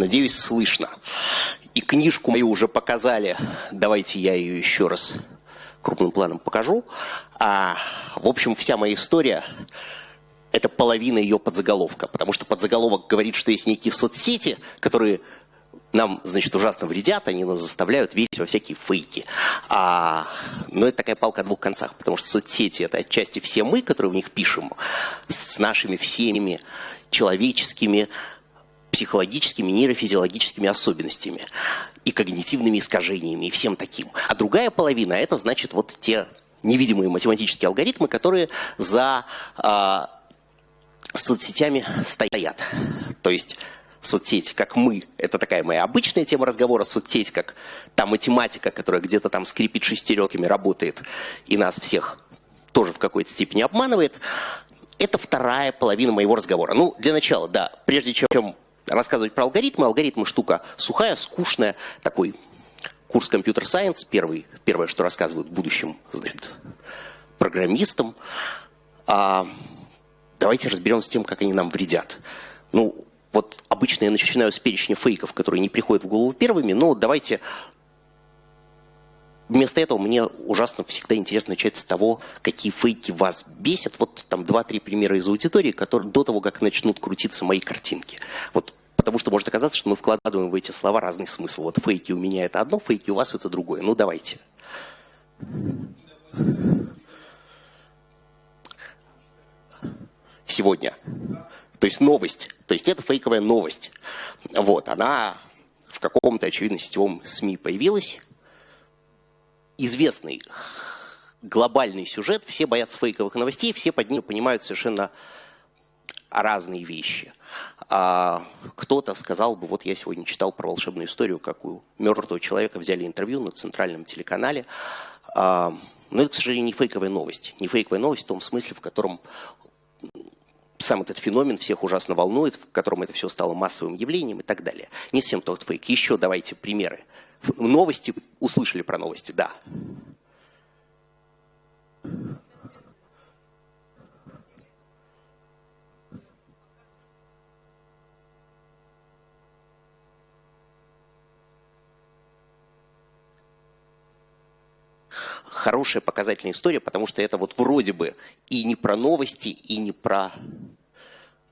Надеюсь, слышно. И книжку мою уже показали. Давайте я ее еще раз крупным планом покажу. А, в общем, вся моя история – это половина ее подзаголовка. Потому что подзаголовок говорит, что есть некие соцсети, которые нам, значит, ужасно вредят, они нас заставляют верить во всякие фейки. А, но это такая палка о двух концах, потому что соцсети – это отчасти все мы, которые в них пишем, с нашими всеми человеческими психологическими, нейрофизиологическими особенностями и когнитивными искажениями и всем таким. А другая половина – это, значит, вот те невидимые математические алгоритмы, которые за э, соцсетями стоят. То есть соцсети, как мы, это такая моя обычная тема разговора, соцсети, как та математика, которая где-то там скрипит шестеренками, работает и нас всех тоже в какой-то степени обманывает, это вторая половина моего разговора. Ну, для начала, да, прежде чем рассказывать про алгоритмы. Алгоритмы штука сухая, скучная, такой курс компьютер-сайенс, первый, первое, что рассказывают будущим значит, программистам. А, давайте разберемся с тем, как они нам вредят. Ну, вот обычно я начинаю с перечня фейков, которые не приходят в голову первыми, но давайте вместо этого мне ужасно всегда интересно начать с того, какие фейки вас бесят. Вот там два-три примера из аудитории, которые до того, как начнут крутиться мои картинки. Вот Потому что может оказаться, что мы вкладываем в эти слова разный смысл. Вот фейки у меня это одно, фейки у вас это другое. Ну давайте. Сегодня. То есть новость. То есть это фейковая новость. Вот, она в каком-то, очевидно, сетевом СМИ появилась. Известный глобальный сюжет, все боятся фейковых новостей, все под ним понимают совершенно разные вещи. А кто-то сказал бы, вот я сегодня читал про волшебную историю, как у мертвого человека взяли интервью на центральном телеканале. А, но это, к сожалению, не фейковая новость. Не фейковая новость в том смысле, в котором сам этот феномен всех ужасно волнует, в котором это все стало массовым явлением и так далее. Не всем тот фейк. Еще давайте примеры. Новости, услышали про новости, да. Хорошая показательная история, потому что это вот вроде бы и не про новости, и не про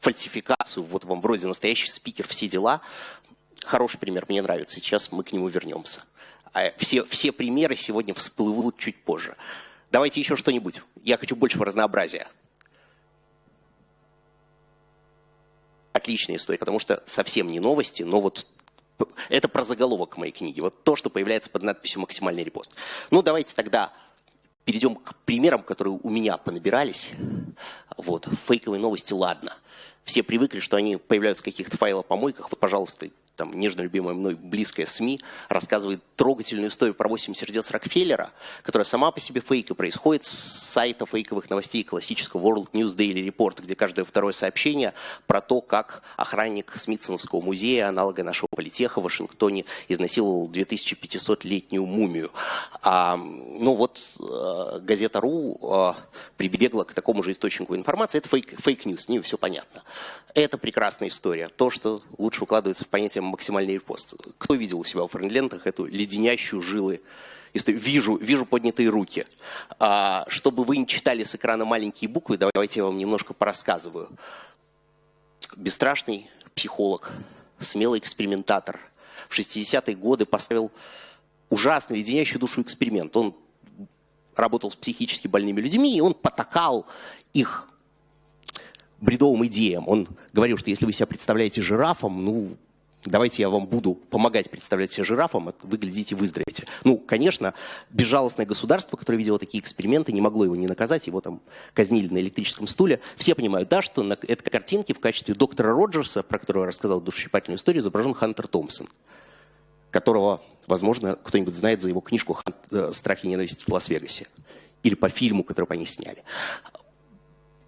фальсификацию, вот вам вроде настоящий спикер, все дела. Хороший пример, мне нравится, сейчас мы к нему вернемся. А все, все примеры сегодня всплывут чуть позже. Давайте еще что-нибудь. Я хочу большего разнообразия. Отличная история, потому что совсем не новости, но вот это про заголовок моей книги. Вот то, что появляется под надписью «Максимальный репост». Ну, давайте тогда перейдем к примерам, которые у меня понабирались. Вот, фейковые новости, ладно. Все привыкли, что они появляются в каких-то файлопомойках. Вот, пожалуйста, там нежно любимая мной близкая СМИ рассказывает трогательную историю про 8 сердец Рокфеллера, которая сама по себе фейк и происходит с сайта фейковых новостей классического World News Daily Report, где каждое второе сообщение про то, как охранник Смитсоновского музея, аналога нашего политеха в Вашингтоне, изнасиловал 2500-летнюю мумию. А, ну вот э, газета РУ э, прибегла к такому же источнику информации. Это фейк, fake news, с ним все понятно. Это прекрасная история. То, что лучше укладывается в понятие максимальный репост. Кто видел у себя в френдлентах эту леденящую жилы? Вижу, вижу поднятые руки. А, чтобы вы не читали с экрана маленькие буквы, давайте я вам немножко порассказываю. Бесстрашный психолог, смелый экспериментатор. В 60-е годы поставил ужасный, леденящий душу эксперимент. Он работал с психически больными людьми, и он потакал их бредовым идеям. Он говорил, что если вы себя представляете жирафом, ну, давайте я вам буду помогать представлять себя жирафом, вы глядите, выздоровеете. Ну, конечно, безжалостное государство, которое видело такие эксперименты, не могло его не наказать, его там казнили на электрическом стуле. Все понимают, да, что на этой картинке в качестве доктора Роджерса, про которого я рассказал душесчипательную историю, изображен Хантер Томпсон, которого, возможно, кто-нибудь знает за его книжку э, «Страх и ненависть в Лас-Вегасе» или по фильму, который по ней сняли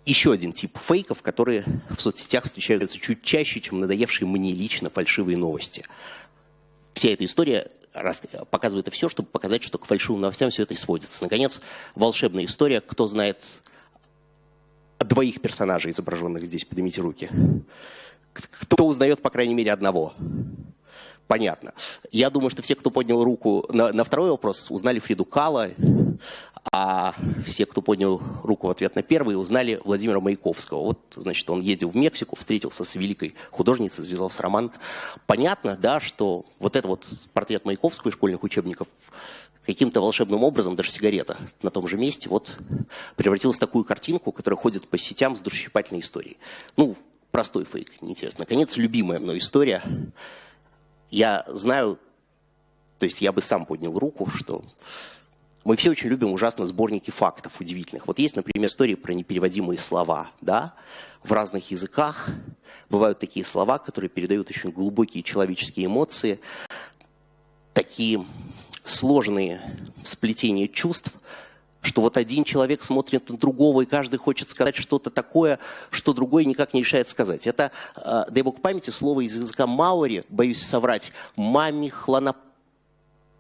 еще один тип фейков, которые в соцсетях встречаются чуть чаще, чем надоевшие мне лично фальшивые новости. Вся эта история показывает и все, чтобы показать, что к фальшивым новостям все это и сводится. Наконец, волшебная история. Кто знает двоих персонажей, изображенных здесь, поднимите руки. Кто узнает, по крайней мере, одного? понятно. Я думаю, что все, кто поднял руку на, на второй вопрос, узнали Фриду Кала, а все, кто поднял руку в ответ на первый, узнали Владимира Маяковского. Вот, значит, он ездил в Мексику, встретился с великой художницей, связался роман. Понятно, да, что вот это вот портрет Маяковского из школьных учебников каким-то волшебным образом, даже сигарета на том же месте, вот превратилась в такую картинку, которая ходит по сетям с душесчипательной историей. Ну, простой фейк, неинтересно. Наконец, любимая мной история. Я знаю, то есть я бы сам поднял руку, что мы все очень любим ужасно сборники фактов удивительных. Вот есть, например, истории про непереводимые слова, да, в разных языках. Бывают такие слова, которые передают очень глубокие человеческие эмоции, такие сложные сплетения чувств, что вот один человек смотрит на другого, и каждый хочет сказать что-то такое, что другой никак не решает сказать. Это, э, дай бог памяти, слово из языка Маури, боюсь соврать, мамихланапа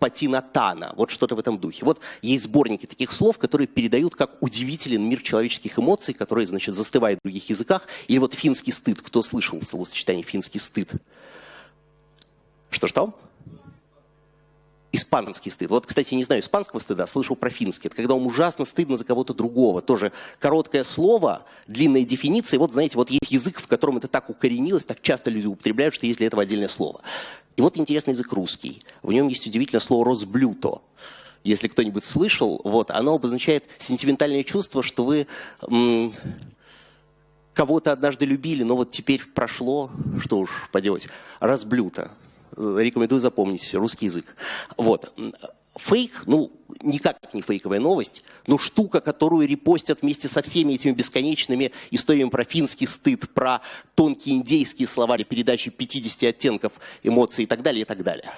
Патинатана, вот что-то в этом духе. Вот есть сборники таких слов, которые передают как удивителен мир человеческих эмоций, которые, значит, застывают в других языках. Или вот финский стыд. Кто слышал словосочетание финский стыд? Что-что? Испанский стыд. Вот, кстати, не знаю испанского стыда, слышал про финский. Это когда вам ужасно стыдно за кого-то другого. Тоже короткое слово, длинная дефиниция. Вот, знаете, вот есть язык, в котором это так укоренилось, так часто люди употребляют, что есть для этого отдельное слово. И вот интересный язык русский. В нем есть удивительное слово «розблюто». Если кто-нибудь слышал, вот, оно обозначает сентиментальное чувство, что вы кого-то однажды любили, но вот теперь прошло, что уж поделать, разблюто. Рекомендую запомнить русский язык. Вот. Фейк, ну, никак не фейковая новость, но штука, которую репостят вместе со всеми этими бесконечными историями про финский стыд, про тонкие индейские словари, передачи 50 оттенков эмоций и так далее, и так далее.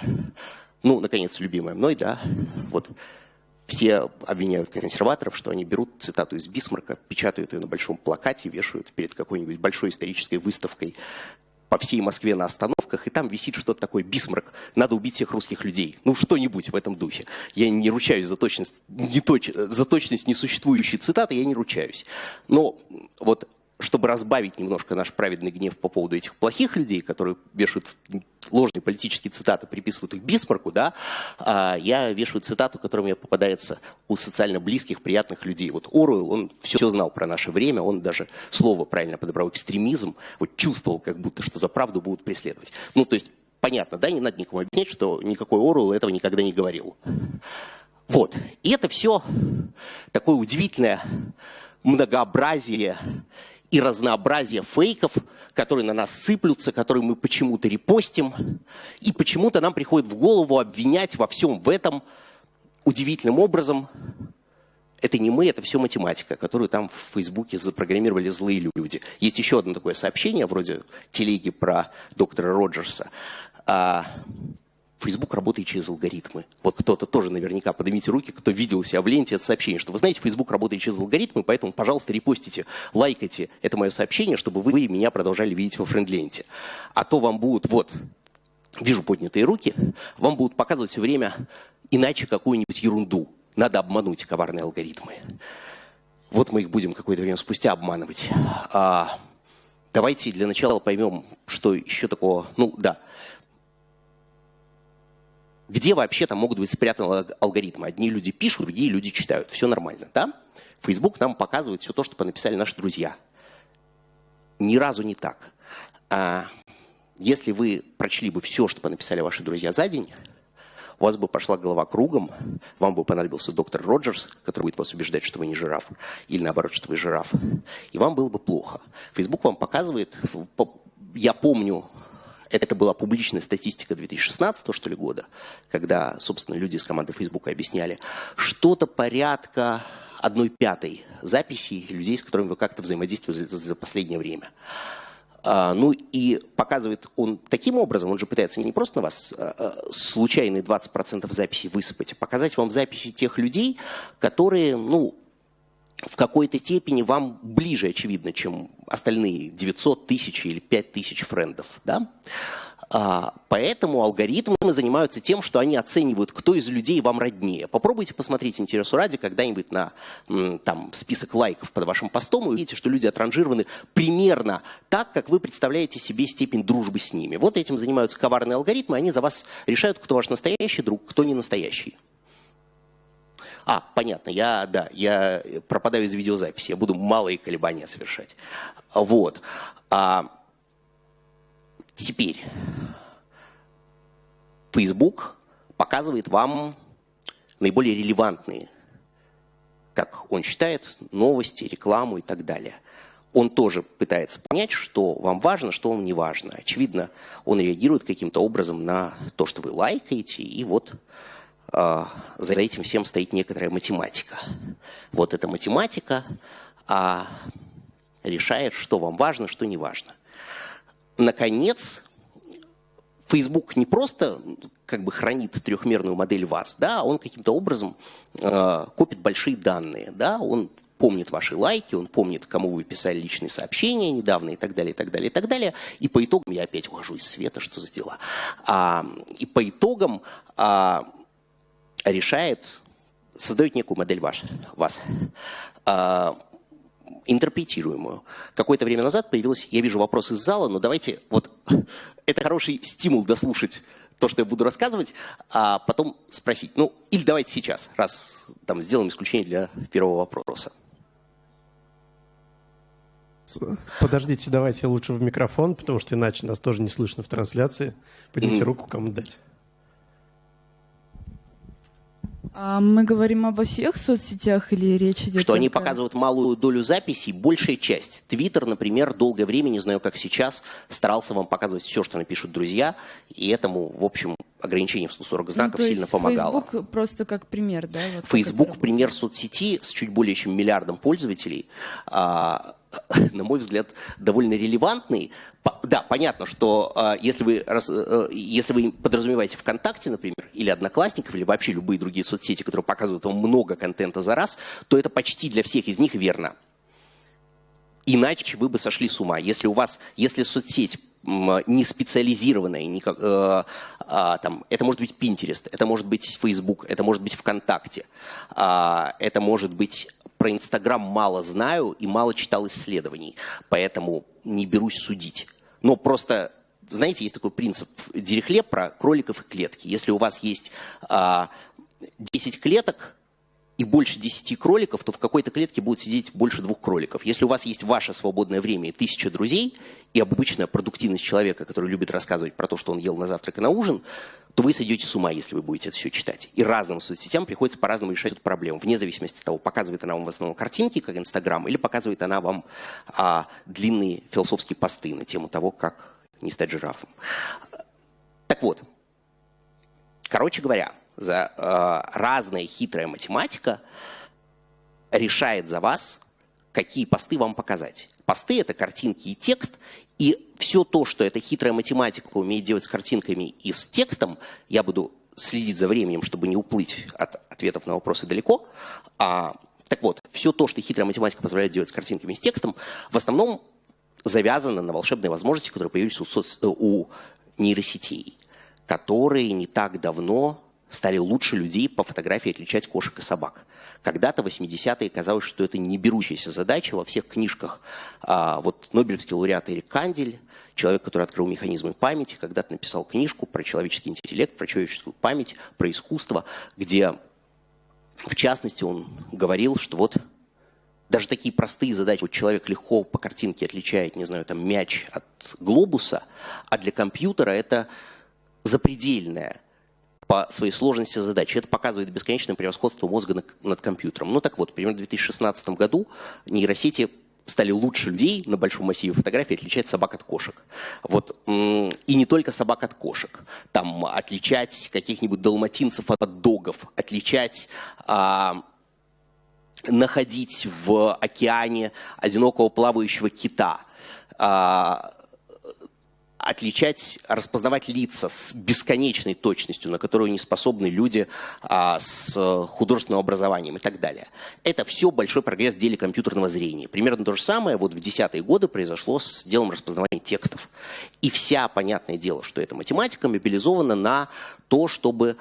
Ну, наконец, любимая мной, да, вот все обвиняют консерваторов, что они берут цитату из Бисмарка, печатают ее на большом плакате, вешают перед какой-нибудь большой исторической выставкой по всей Москве на остановках, и там висит что-то такое, бисмарк, надо убить всех русских людей. Ну, что-нибудь в этом духе. Я не ручаюсь за точность, не точ, за точность несуществующей цитаты, я не ручаюсь. Но вот чтобы разбавить немножко наш праведный гнев по поводу этих плохих людей, которые вешают ложные политические цитаты, приписывают их Бисмарку, да, а я вешаю цитату, которая мне попадается у социально близких, приятных людей. Вот Оруэлл, он все, знал про наше время, он даже слово правильно подобрал, экстремизм, вот чувствовал, как будто, что за правду будут преследовать. Ну, то есть, понятно, да, не надо никому объяснять, что никакой Оруэлл этого никогда не говорил. Вот. И это все такое удивительное многообразие и разнообразие фейков, которые на нас сыплются, которые мы почему-то репостим, и почему-то нам приходит в голову обвинять во всем в этом удивительным образом. Это не мы, это все математика, которую там в Фейсбуке запрограммировали злые люди. Есть еще одно такое сообщение, вроде телеги про доктора Роджерса. Facebook работает через алгоритмы. Вот кто-то тоже наверняка, поднимите руки, кто видел себя в ленте это сообщение, что вы знаете, Facebook работает через алгоритмы, поэтому, пожалуйста, репостите, лайкайте это мое сообщение, чтобы вы меня продолжали видеть во френд-ленте. А то вам будут, вот, вижу поднятые руки, вам будут показывать все время иначе какую-нибудь ерунду. Надо обмануть коварные алгоритмы. Вот мы их будем какое-то время спустя обманывать. А, давайте для начала поймем, что еще такого, ну да, где вообще там могут быть спрятаны алгоритмы. Одни люди пишут, другие люди читают. Все нормально, да? Facebook нам показывает все то, что написали наши друзья. Ни разу не так. А если вы прочли бы все, что написали ваши друзья за день, у вас бы пошла голова кругом, вам бы понадобился доктор Роджерс, который будет вас убеждать, что вы не жираф, или наоборот, что вы жираф, и вам было бы плохо. Facebook вам показывает, я помню это была публичная статистика 2016 что ли, года, когда, собственно, люди из команды Facebook объясняли, что-то порядка одной пятой записей людей, с которыми вы как-то взаимодействуете за, за последнее время. А, ну и показывает он таким образом, он же пытается не просто на вас а, а, случайные 20% записей высыпать, а показать вам записи тех людей, которые, ну, в какой-то степени вам ближе, очевидно, чем остальные 900 тысяч или 5 тысяч френдов. Да? А, поэтому алгоритмы занимаются тем, что они оценивают, кто из людей вам роднее. Попробуйте посмотреть интересу ради когда-нибудь на там, список лайков под вашим постом и увидите, что люди отранжированы примерно так, как вы представляете себе степень дружбы с ними. Вот этим занимаются коварные алгоритмы, они за вас решают, кто ваш настоящий друг, кто не настоящий. А, понятно, я, да, я пропадаю из видеозаписи, я буду малые колебания совершать. Вот. А, теперь Facebook показывает вам наиболее релевантные, как он считает, новости, рекламу и так далее. Он тоже пытается понять, что вам важно, что вам не важно. Очевидно, он реагирует каким-то образом на то, что вы лайкаете, и вот за этим всем стоит некоторая математика. Вот эта математика э, решает, что вам важно, что не важно. Наконец, Facebook не просто как бы хранит трехмерную модель вас, да, он каким-то образом э, копит большие данные, да, он помнит ваши лайки, он помнит, кому вы писали личные сообщения недавно и так далее, и так далее, и так далее. И по итогам, я опять ухожу из света, что за дела. А, и по итогам а, решает, создает некую модель ваш, вас. А, интерпретируемую. Какое-то время назад появилось, я вижу вопрос из зала, но давайте, вот это хороший стимул дослушать то, что я буду рассказывать, а потом спросить. Ну, или давайте сейчас, раз там сделаем исключение для первого вопроса. Подождите, давайте лучше в микрофон, потому что иначе нас тоже не слышно в трансляции. Поднимите mm-hmm. руку, кому дать. А мы говорим обо всех соцсетях или речь идет? Что только... они показывают малую долю записей, большая часть. Твиттер, например, долгое время, не знаю как сейчас, старался вам показывать все, что напишут друзья, и этому, в общем, ограничение в 140 ну, знаков ну, сильно помогало. Facebook просто как пример, да? Вот Facebook пример соцсети с чуть более чем миллиардом пользователей. А, на мой взгляд, довольно релевантный. Да, понятно, что э, если, вы, э, если вы подразумеваете ВКонтакте, например, или Одноклассников, или вообще любые другие соцсети, которые показывают вам много контента за раз, то это почти для всех из них верно. Иначе вы бы сошли с ума. Если у вас, если соцсеть не специализированная, не как, э, э, там, это может быть Pinterest, это может быть Facebook, это может быть ВКонтакте, э, это может быть про Инстаграм мало знаю и мало читал исследований, поэтому не берусь судить. Но просто, знаете, есть такой принцип Дирихлеб про кроликов и клетки. Если у вас есть а, 10 клеток, и больше 10 кроликов, то в какой-то клетке будет сидеть больше двух кроликов. Если у вас есть ваше свободное время и тысяча друзей, и обычная продуктивность человека, который любит рассказывать про то, что он ел на завтрак и на ужин, то вы сойдете с ума, если вы будете это все читать. И разным соцсетям приходится по-разному решать эту проблему, вне зависимости от того, показывает она вам в основном картинки, как Инстаграм, или показывает она вам а, длинные философские посты на тему того, как не стать жирафом. Так вот, короче говоря, за э, разная хитрая математика решает за вас, какие посты вам показать. Посты — это картинки и текст, и все то, что эта хитрая математика умеет делать с картинками и с текстом, я буду следить за временем, чтобы не уплыть от ответов на вопросы далеко. А, так вот, все то, что хитрая математика позволяет делать с картинками и с текстом, в основном завязано на волшебные возможности, которые появились у, соц... у нейросетей, которые не так давно стали лучше людей по фотографии отличать кошек и собак. Когда-то в 80-е казалось, что это не берущаяся задача во всех книжках. А, вот Нобелевский лауреат Эрик Кандель, человек, который открыл механизмы памяти, когда-то написал книжку про человеческий интеллект, про человеческую память, про искусство, где, в частности, он говорил, что вот даже такие простые задачи, вот человек легко по картинке отличает, не знаю, там мяч от глобуса, а для компьютера это запредельная по своей сложности задачи. Это показывает бесконечное превосходство мозга над компьютером. Ну так вот, примерно в 2016 году нейросети стали лучше людей на большом массиве фотографий отличать собак от кошек. Вот. И не только собак от кошек. Там отличать каких-нибудь далматинцев от догов, отличать... А, находить в океане одинокого плавающего кита, а, отличать, распознавать лица с бесконечной точностью, на которую не способны люди а, с художественным образованием и так далее. Это все большой прогресс в деле компьютерного зрения. Примерно то же самое вот в десятые годы произошло с делом распознавания текстов. И вся, понятное дело, что эта математика мобилизована на то, чтобы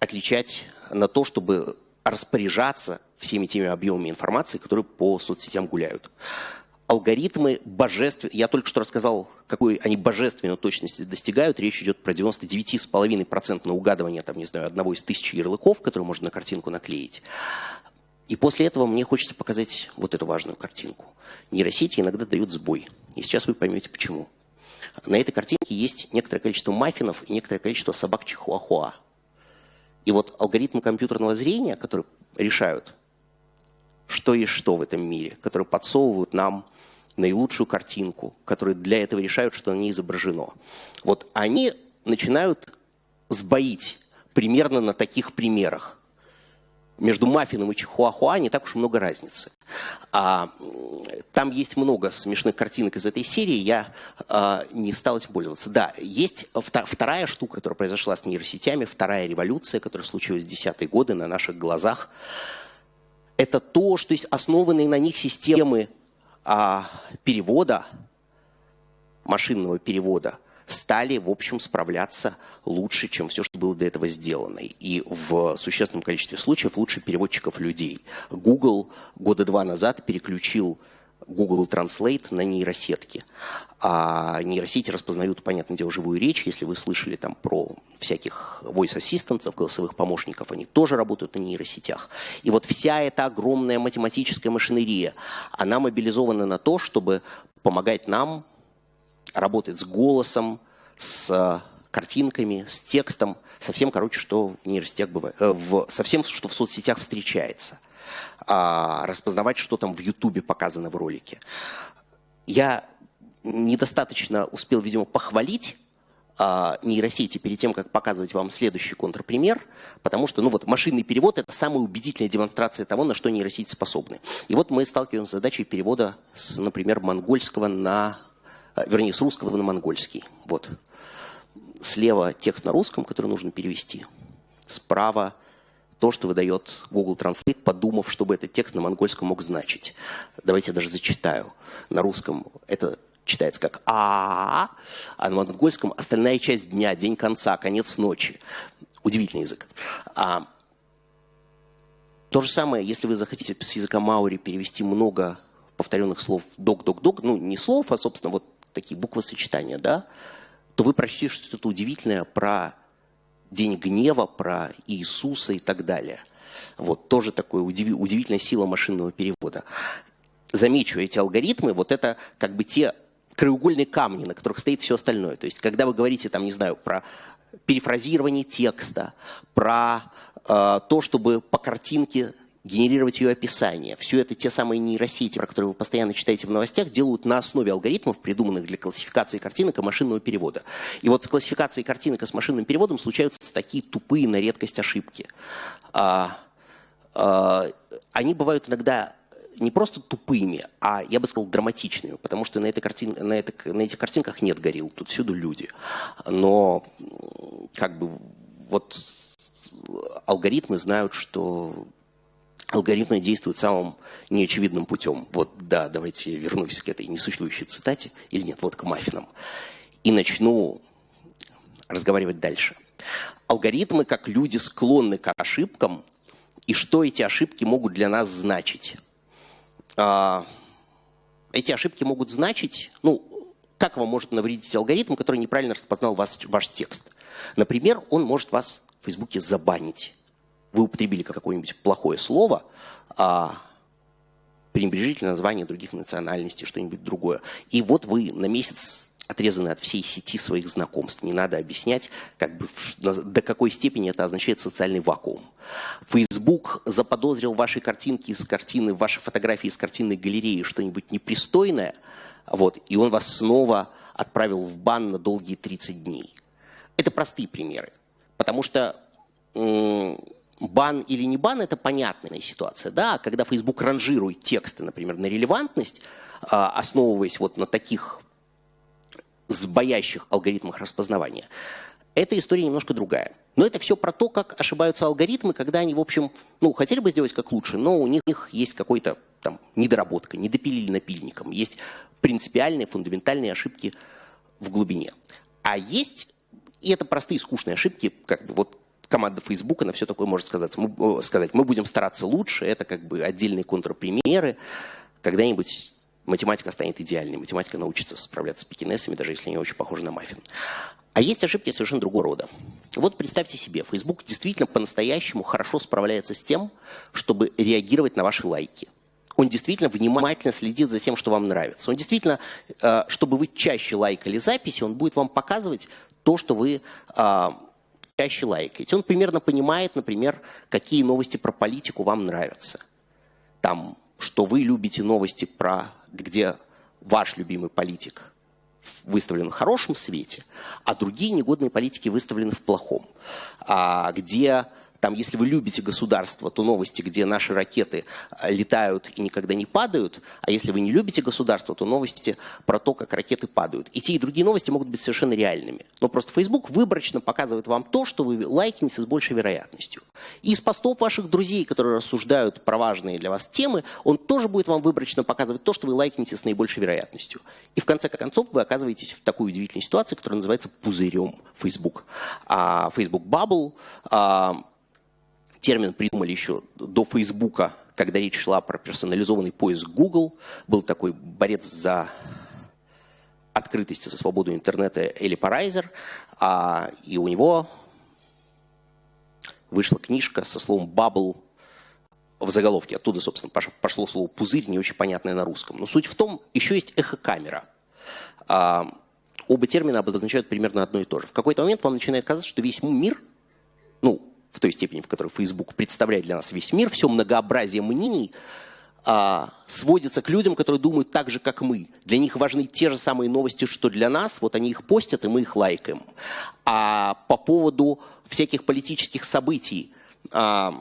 отличать, на то, чтобы распоряжаться всеми теми объемами информации, которые по соцсетям гуляют алгоритмы божественные, я только что рассказал, какой они божественной точности достигают, речь идет про 99,5% на угадывание, там, не знаю, одного из тысячи ярлыков, которые можно на картинку наклеить. И после этого мне хочется показать вот эту важную картинку. Нейросети иногда дают сбой. И сейчас вы поймете, почему. На этой картинке есть некоторое количество маффинов и некоторое количество собак чихуахуа. И вот алгоритмы компьютерного зрения, которые решают, что есть что в этом мире, которые подсовывают нам наилучшую картинку, которые для этого решают, что на ней изображено. Вот они начинают сбоить примерно на таких примерах. Между маффином и чихуахуа не так уж много разницы. А, там есть много смешных картинок из этой серии, я а, не стал этим пользоваться. Да, есть вторая штука, которая произошла с нейросетями, вторая революция, которая случилась в десятые годы на наших глазах. Это то, что есть основанные на них системы а, перевода, машинного перевода, стали, в общем, справляться лучше, чем все, что было до этого сделано. И в существенном количестве случаев лучше переводчиков людей. Google года два назад переключил Google Translate на нейросетки. А нейросети распознают, понятное дело, живую речь. Если вы слышали там про всяких voice ассистентов, голосовых помощников, они тоже работают на нейросетях. И вот вся эта огромная математическая машинерия, она мобилизована на то, чтобы помогать нам работать с голосом, с картинками, с текстом, совсем, короче, что в нейросетях бывает, э, в, совсем, что в соцсетях встречается а, распознавать, что там в Ютубе показано в ролике. Я недостаточно успел, видимо, похвалить а, нейросети перед тем, как показывать вам следующий контрпример, потому что ну вот, машинный перевод – это самая убедительная демонстрация того, на что нейросети способны. И вот мы сталкиваемся с задачей перевода, с, например, монгольского на, а, вернее, с русского на монгольский. Вот. Слева текст на русском, который нужно перевести. Справа то, что выдает Google Translate, подумав, чтобы этот текст на монгольском мог значить. Давайте я даже зачитаю. На русском это читается как а, а на монгольском остальная часть дня, день конца, конец ночи. Удивительный язык. А, то же самое, если вы захотите с языка маури перевести много повторенных слов док-док-док, ну не слов, а, собственно, вот такие буквы сочетания, да, то вы прочтете что-то удивительное про День гнева, про Иисуса и так далее. Вот тоже такая удив... удивительная сила машинного перевода. Замечу, эти алгоритмы, вот это как бы те краеугольные камни, на которых стоит все остальное. То есть, когда вы говорите, там, не знаю, про перефразирование текста, про э, то, чтобы по картинке генерировать ее описание. Все это те самые нейросети, про которые вы постоянно читаете в новостях, делают на основе алгоритмов, придуманных для классификации картинок и машинного перевода. И вот с классификацией картинок и с машинным переводом случаются такие тупые на редкость ошибки. А, а, они бывают иногда не просто тупыми, а, я бы сказал, драматичными, потому что на, этой картин, на, этой, на этих картинках нет горил, тут всюду люди. Но как бы вот алгоритмы знают, что алгоритмы действуют самым неочевидным путем. Вот, да, давайте вернусь к этой несуществующей цитате, или нет, вот к маффинам, и начну разговаривать дальше. Алгоритмы, как люди, склонны к ошибкам, и что эти ошибки могут для нас значить. А, эти ошибки могут значить, ну, как вам может навредить алгоритм, который неправильно распознал вас, ваш текст. Например, он может вас в Фейсбуке забанить вы употребили какое-нибудь плохое слово, а пренебрежительное название других национальностей, что-нибудь другое. И вот вы на месяц отрезаны от всей сети своих знакомств. Не надо объяснять, как бы, до какой степени это означает социальный вакуум. Facebook заподозрил ваши картинки из картины, ваши фотографии из картинной галереи что-нибудь непристойное, вот, и он вас снова отправил в бан на долгие 30 дней. Это простые примеры, потому что бан или не бан – это понятная ситуация. Да? Когда Facebook ранжирует тексты, например, на релевантность, а, основываясь вот на таких сбоящих алгоритмах распознавания. Эта история немножко другая. Но это все про то, как ошибаются алгоритмы, когда они, в общем, ну, хотели бы сделать как лучше, но у них есть какой-то там недоработка, не допилили напильником, есть принципиальные, фундаментальные ошибки в глубине. А есть, и это простые скучные ошибки, как бы вот команда Facebook на все такое может сказать. Мы, сказать, мы будем стараться лучше, это как бы отдельные контрпримеры. Когда-нибудь математика станет идеальной, математика научится справляться с пекинесами, даже если они очень похожи на маффин. А есть ошибки совершенно другого рода. Вот представьте себе, Facebook действительно по-настоящему хорошо справляется с тем, чтобы реагировать на ваши лайки. Он действительно внимательно следит за тем, что вам нравится. Он действительно, э, чтобы вы чаще лайкали записи, он будет вам показывать то, что вы э, чаще лайкаете. Он примерно понимает, например, какие новости про политику вам нравятся. Там, что вы любите новости про, где ваш любимый политик выставлен в хорошем свете, а другие негодные политики выставлены в плохом. А где там, если вы любите государство, то новости, где наши ракеты а, летают и никогда не падают, а если вы не любите государство, то новости про то, как ракеты падают. И те, и другие новости могут быть совершенно реальными. Но просто Facebook выборочно показывает вам то, что вы лайкнете с большей вероятностью. И из постов ваших друзей, которые рассуждают про важные для вас темы, он тоже будет вам выборочно показывать то, что вы лайкнете с наибольшей вероятностью. И в конце концов вы оказываетесь в такой удивительной ситуации, которая называется пузырем Facebook. А Facebook Bubble а, термин придумали еще до Фейсбука, когда речь шла про персонализованный поиск Google. Был такой борец за открытость, за свободу интернета Эли Парайзер, а, и у него вышла книжка со словом «bubble» в заголовке. Оттуда, собственно, пошло слово «пузырь», не очень понятное на русском. Но суть в том, еще есть эхокамера. А, оба термина обозначают примерно одно и то же. В какой-то момент вам начинает казаться, что весь мир, ну, в той степени, в которой Facebook представляет для нас весь мир, все многообразие мнений а, сводится к людям, которые думают так же, как мы. Для них важны те же самые новости, что для нас. Вот они их постят, и мы их лайкаем. А по поводу всяких политических событий а,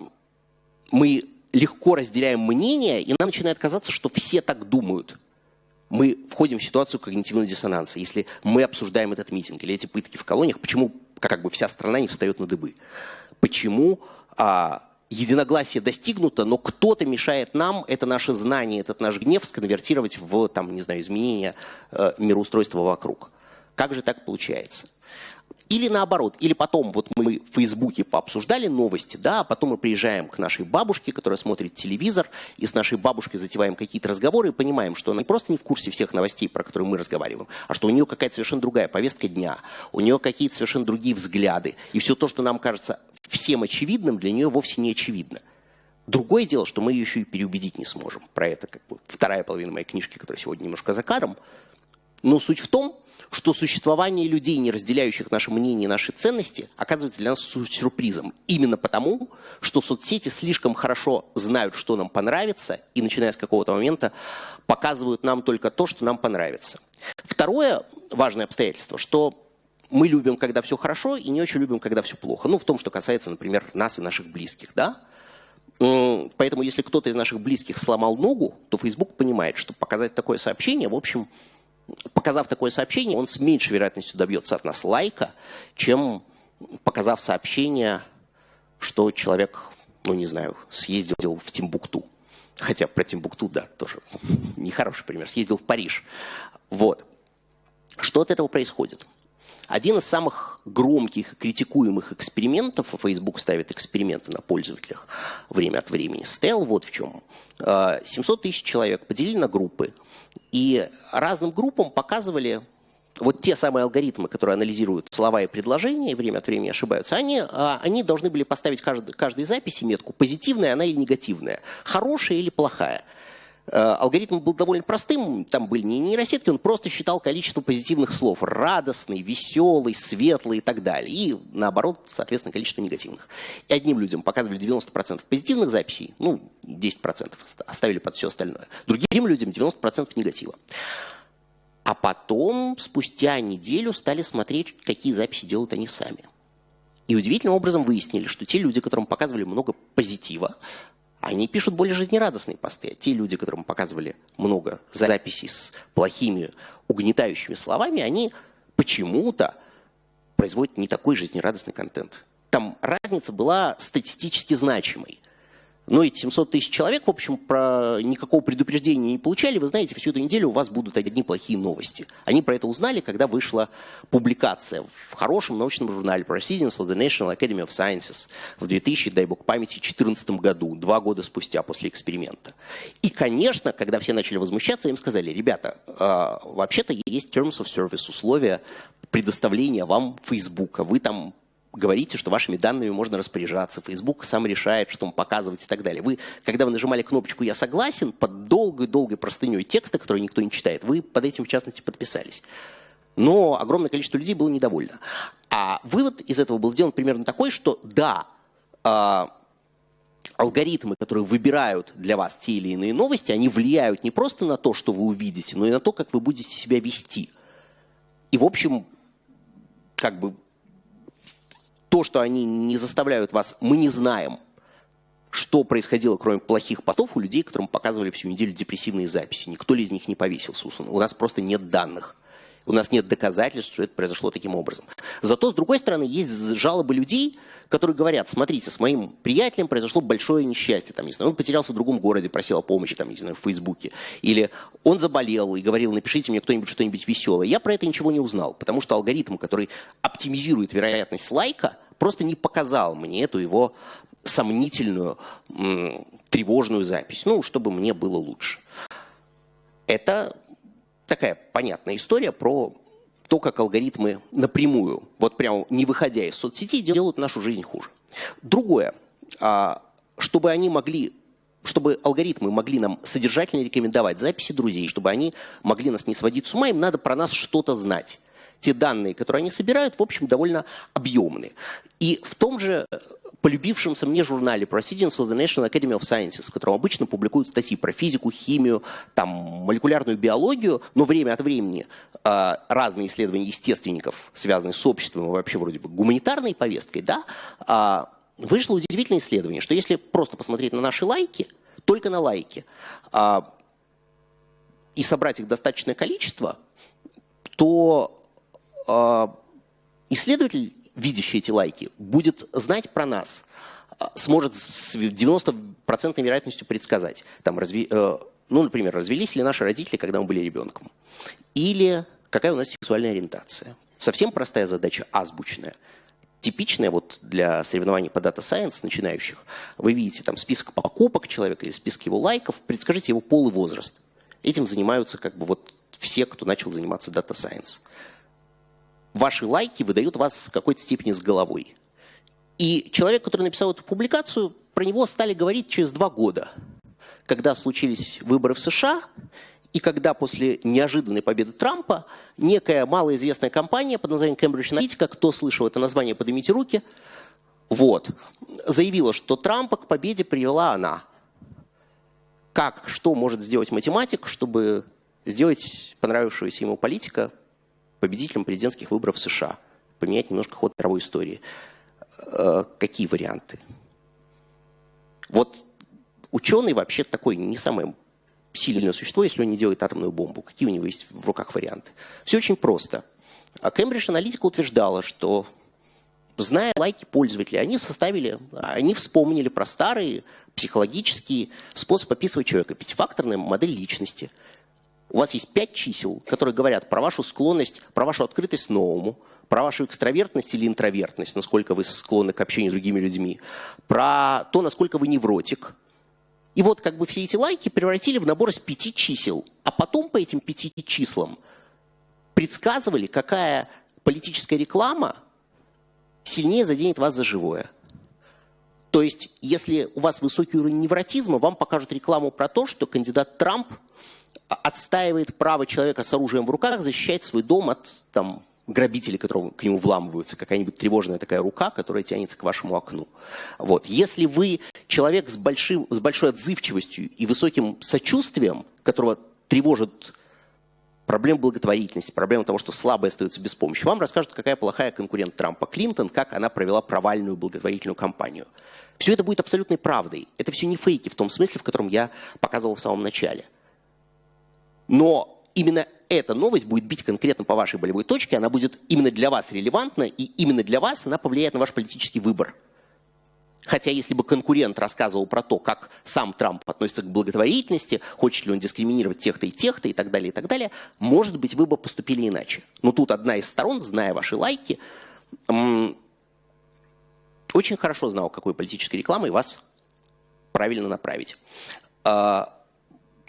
мы легко разделяем мнение, и нам начинает казаться, что все так думают. Мы входим в ситуацию когнитивного диссонанса. Если мы обсуждаем этот митинг или эти пытки в колониях, почему как бы вся страна не встает на дыбы? Почему а, единогласие достигнуто, но кто-то мешает нам это наше знание, этот наш гнев сконвертировать в, там, не знаю, изменение э, мироустройства вокруг. Как же так получается? Или наоборот, или потом, вот мы в Фейсбуке пообсуждали новости, да, а потом мы приезжаем к нашей бабушке, которая смотрит телевизор, и с нашей бабушкой затеваем какие-то разговоры и понимаем, что она просто не в курсе всех новостей, про которые мы разговариваем, а что у нее какая-то совершенно другая повестка дня, у нее какие-то совершенно другие взгляды, и все то, что нам кажется всем очевидным, для нее вовсе не очевидно. Другое дело, что мы ее еще и переубедить не сможем. Про это как бы вторая половина моей книжки, которая сегодня немножко за кадром. Но суть в том, что существование людей, не разделяющих наше мнение и наши ценности, оказывается для нас сюрпризом. Именно потому, что соцсети слишком хорошо знают, что нам понравится, и начиная с какого-то момента показывают нам только то, что нам понравится. Второе важное обстоятельство, что мы любим, когда все хорошо, и не очень любим, когда все плохо. Ну, в том, что касается, например, нас и наших близких, да? Поэтому, если кто-то из наших близких сломал ногу, то Facebook понимает, что показать такое сообщение, в общем, показав такое сообщение, он с меньшей вероятностью добьется от нас лайка, чем показав сообщение, что человек, ну не знаю, съездил в Тимбукту. Хотя про Тимбукту, да, тоже нехороший пример. Съездил в Париж. Вот. Что от этого происходит? Один из самых громких и критикуемых экспериментов, а Facebook ставит эксперименты на пользователях время от времени, стоял вот в чем. 700 тысяч человек поделили на группы, и разным группам показывали вот те самые алгоритмы, которые анализируют слова и предложения, и время от времени ошибаются, они, а, они должны были поставить каждой, каждой записи метку, позитивная она или негативная, хорошая или плохая. Э, алгоритм был довольно простым, там были не нейросетки, он просто считал количество позитивных слов. Радостный, веселый, светлый и так далее. И наоборот, соответственно, количество негативных. И одним людям показывали 90% позитивных записей, ну, 10% оставили под все остальное. Другим людям 90% негатива. А потом, спустя неделю, стали смотреть, какие записи делают они сами. И удивительным образом выяснили, что те люди, которым показывали много позитива, они пишут более жизнерадостные посты. Те люди, которым показывали много записей с плохими, угнетающими словами, они почему-то производит не такой жизнерадостный контент. Там разница была статистически значимой. Но эти 700 тысяч человек, в общем, про никакого предупреждения не получали. Вы знаете, всю эту неделю у вас будут одни плохие новости. Они про это узнали, когда вышла публикация в хорошем научном журнале Proceedings of the National Academy of Sciences в 2000, дай бог памяти, 2014 году, два года спустя после эксперимента. И, конечно, когда все начали возмущаться, им сказали, ребята, э, вообще-то есть Terms of Service, условия предоставления вам Фейсбука. Вы там говорите, что вашими данными можно распоряжаться, Facebook сам решает, что вам показывать и так далее. Вы, когда вы нажимали кнопочку «Я согласен», под долгой-долгой простыней текста, который никто не читает, вы под этим, в частности, подписались. Но огромное количество людей было недовольно. А вывод из этого был сделан примерно такой, что да, э, алгоритмы, которые выбирают для вас те или иные новости, они влияют не просто на то, что вы увидите, но и на то, как вы будете себя вести. И, в общем, как бы то, что они не заставляют вас, мы не знаем, что происходило, кроме плохих потов у людей, которым показывали всю неделю депрессивные записи. Никто ли из них не повесился. У нас просто нет данных. У нас нет доказательств, что это произошло таким образом. Зато, с другой стороны, есть жалобы людей, которые говорят, смотрите, с моим приятелем произошло большое несчастье, там, не знаю, он потерялся в другом городе, просил о помощи, там, не знаю, в Фейсбуке. Или он заболел и говорил, напишите мне кто-нибудь что-нибудь веселое. Я про это ничего не узнал, потому что алгоритм, который оптимизирует вероятность лайка, просто не показал мне эту его сомнительную, тревожную запись, ну, чтобы мне было лучше. Это такая понятная история про то, как алгоритмы напрямую, вот прямо не выходя из соцсетей, делают нашу жизнь хуже. Другое, а, чтобы они могли чтобы алгоритмы могли нам содержательно рекомендовать записи друзей, чтобы они могли нас не сводить с ума, им надо про нас что-то знать. Те данные, которые они собирают, в общем, довольно объемные. И в том же полюбившемся мне журнале Proceedings of the National Academy of Sciences, в котором обычно публикуют статьи про физику, химию, там, молекулярную биологию, но время от времени э, разные исследования естественников, связанные с обществом и вообще вроде бы гуманитарной повесткой, да, э, вышло удивительное исследование, что если просто посмотреть на наши лайки, только на лайки, э, и собрать их достаточное количество, то э, исследователь видящий эти лайки, будет знать про нас, а, сможет с 90% вероятностью предсказать. Там, разви, э, ну, например, развелись ли наши родители, когда мы были ребенком. Или какая у нас сексуальная ориентация. Совсем простая задача, азбучная. Типичная вот для соревнований по Data Science начинающих. Вы видите там список покупок человека или список его лайков, предскажите его пол и возраст. Этим занимаются как бы вот все, кто начал заниматься Data Science ваши лайки выдают вас в какой-то степени с головой. И человек, который написал эту публикацию, про него стали говорить через два года, когда случились выборы в США, и когда после неожиданной победы Трампа некая малоизвестная компания под названием Cambridge Analytica, кто слышал это название, поднимите руки, вот, заявила, что Трампа к победе привела она. Как, что может сделать математик, чтобы сделать понравившегося ему политика победителем президентских выборов в США, поменять немножко ход мировой истории. Э, какие варианты? Вот ученый вообще такой не самое сильное существо, если он не делает атомную бомбу. Какие у него есть в руках варианты? Все очень просто. А Cambridge Analytica утверждала, что зная лайки пользователей, они составили, они вспомнили про старый психологический способ описывать человека, пятифакторная модель личности – у вас есть пять чисел, которые говорят про вашу склонность, про вашу открытость новому, про вашу экстравертность или интровертность, насколько вы склонны к общению с другими людьми, про то, насколько вы невротик. И вот как бы все эти лайки превратили в набор из пяти чисел, а потом по этим пяти числам предсказывали, какая политическая реклама сильнее заденет вас за живое. То есть, если у вас высокий уровень невротизма, вам покажут рекламу про то, что кандидат Трамп отстаивает право человека с оружием в руках защищать свой дом от там, грабителей, которые к нему вламываются, какая-нибудь тревожная такая рука, которая тянется к вашему окну. Вот. Если вы человек с, большим, с большой отзывчивостью и высоким сочувствием, которого тревожит проблем благотворительности, проблема того, что слабые остаются без помощи, вам расскажут, какая плохая конкурент Трампа Клинтон, как она провела провальную благотворительную кампанию. Все это будет абсолютной правдой. Это все не фейки в том смысле, в котором я показывал в самом начале. Но именно эта новость будет бить конкретно по вашей болевой точке, она будет именно для вас релевантна, и именно для вас она повлияет на ваш политический выбор. Хотя если бы конкурент рассказывал про то, как сам Трамп относится к благотворительности, хочет ли он дискриминировать тех-то и тех-то и так далее, и так далее, может быть, вы бы поступили иначе. Но тут одна из сторон, зная ваши лайки, очень хорошо знала, какой политической рекламой вас правильно направить.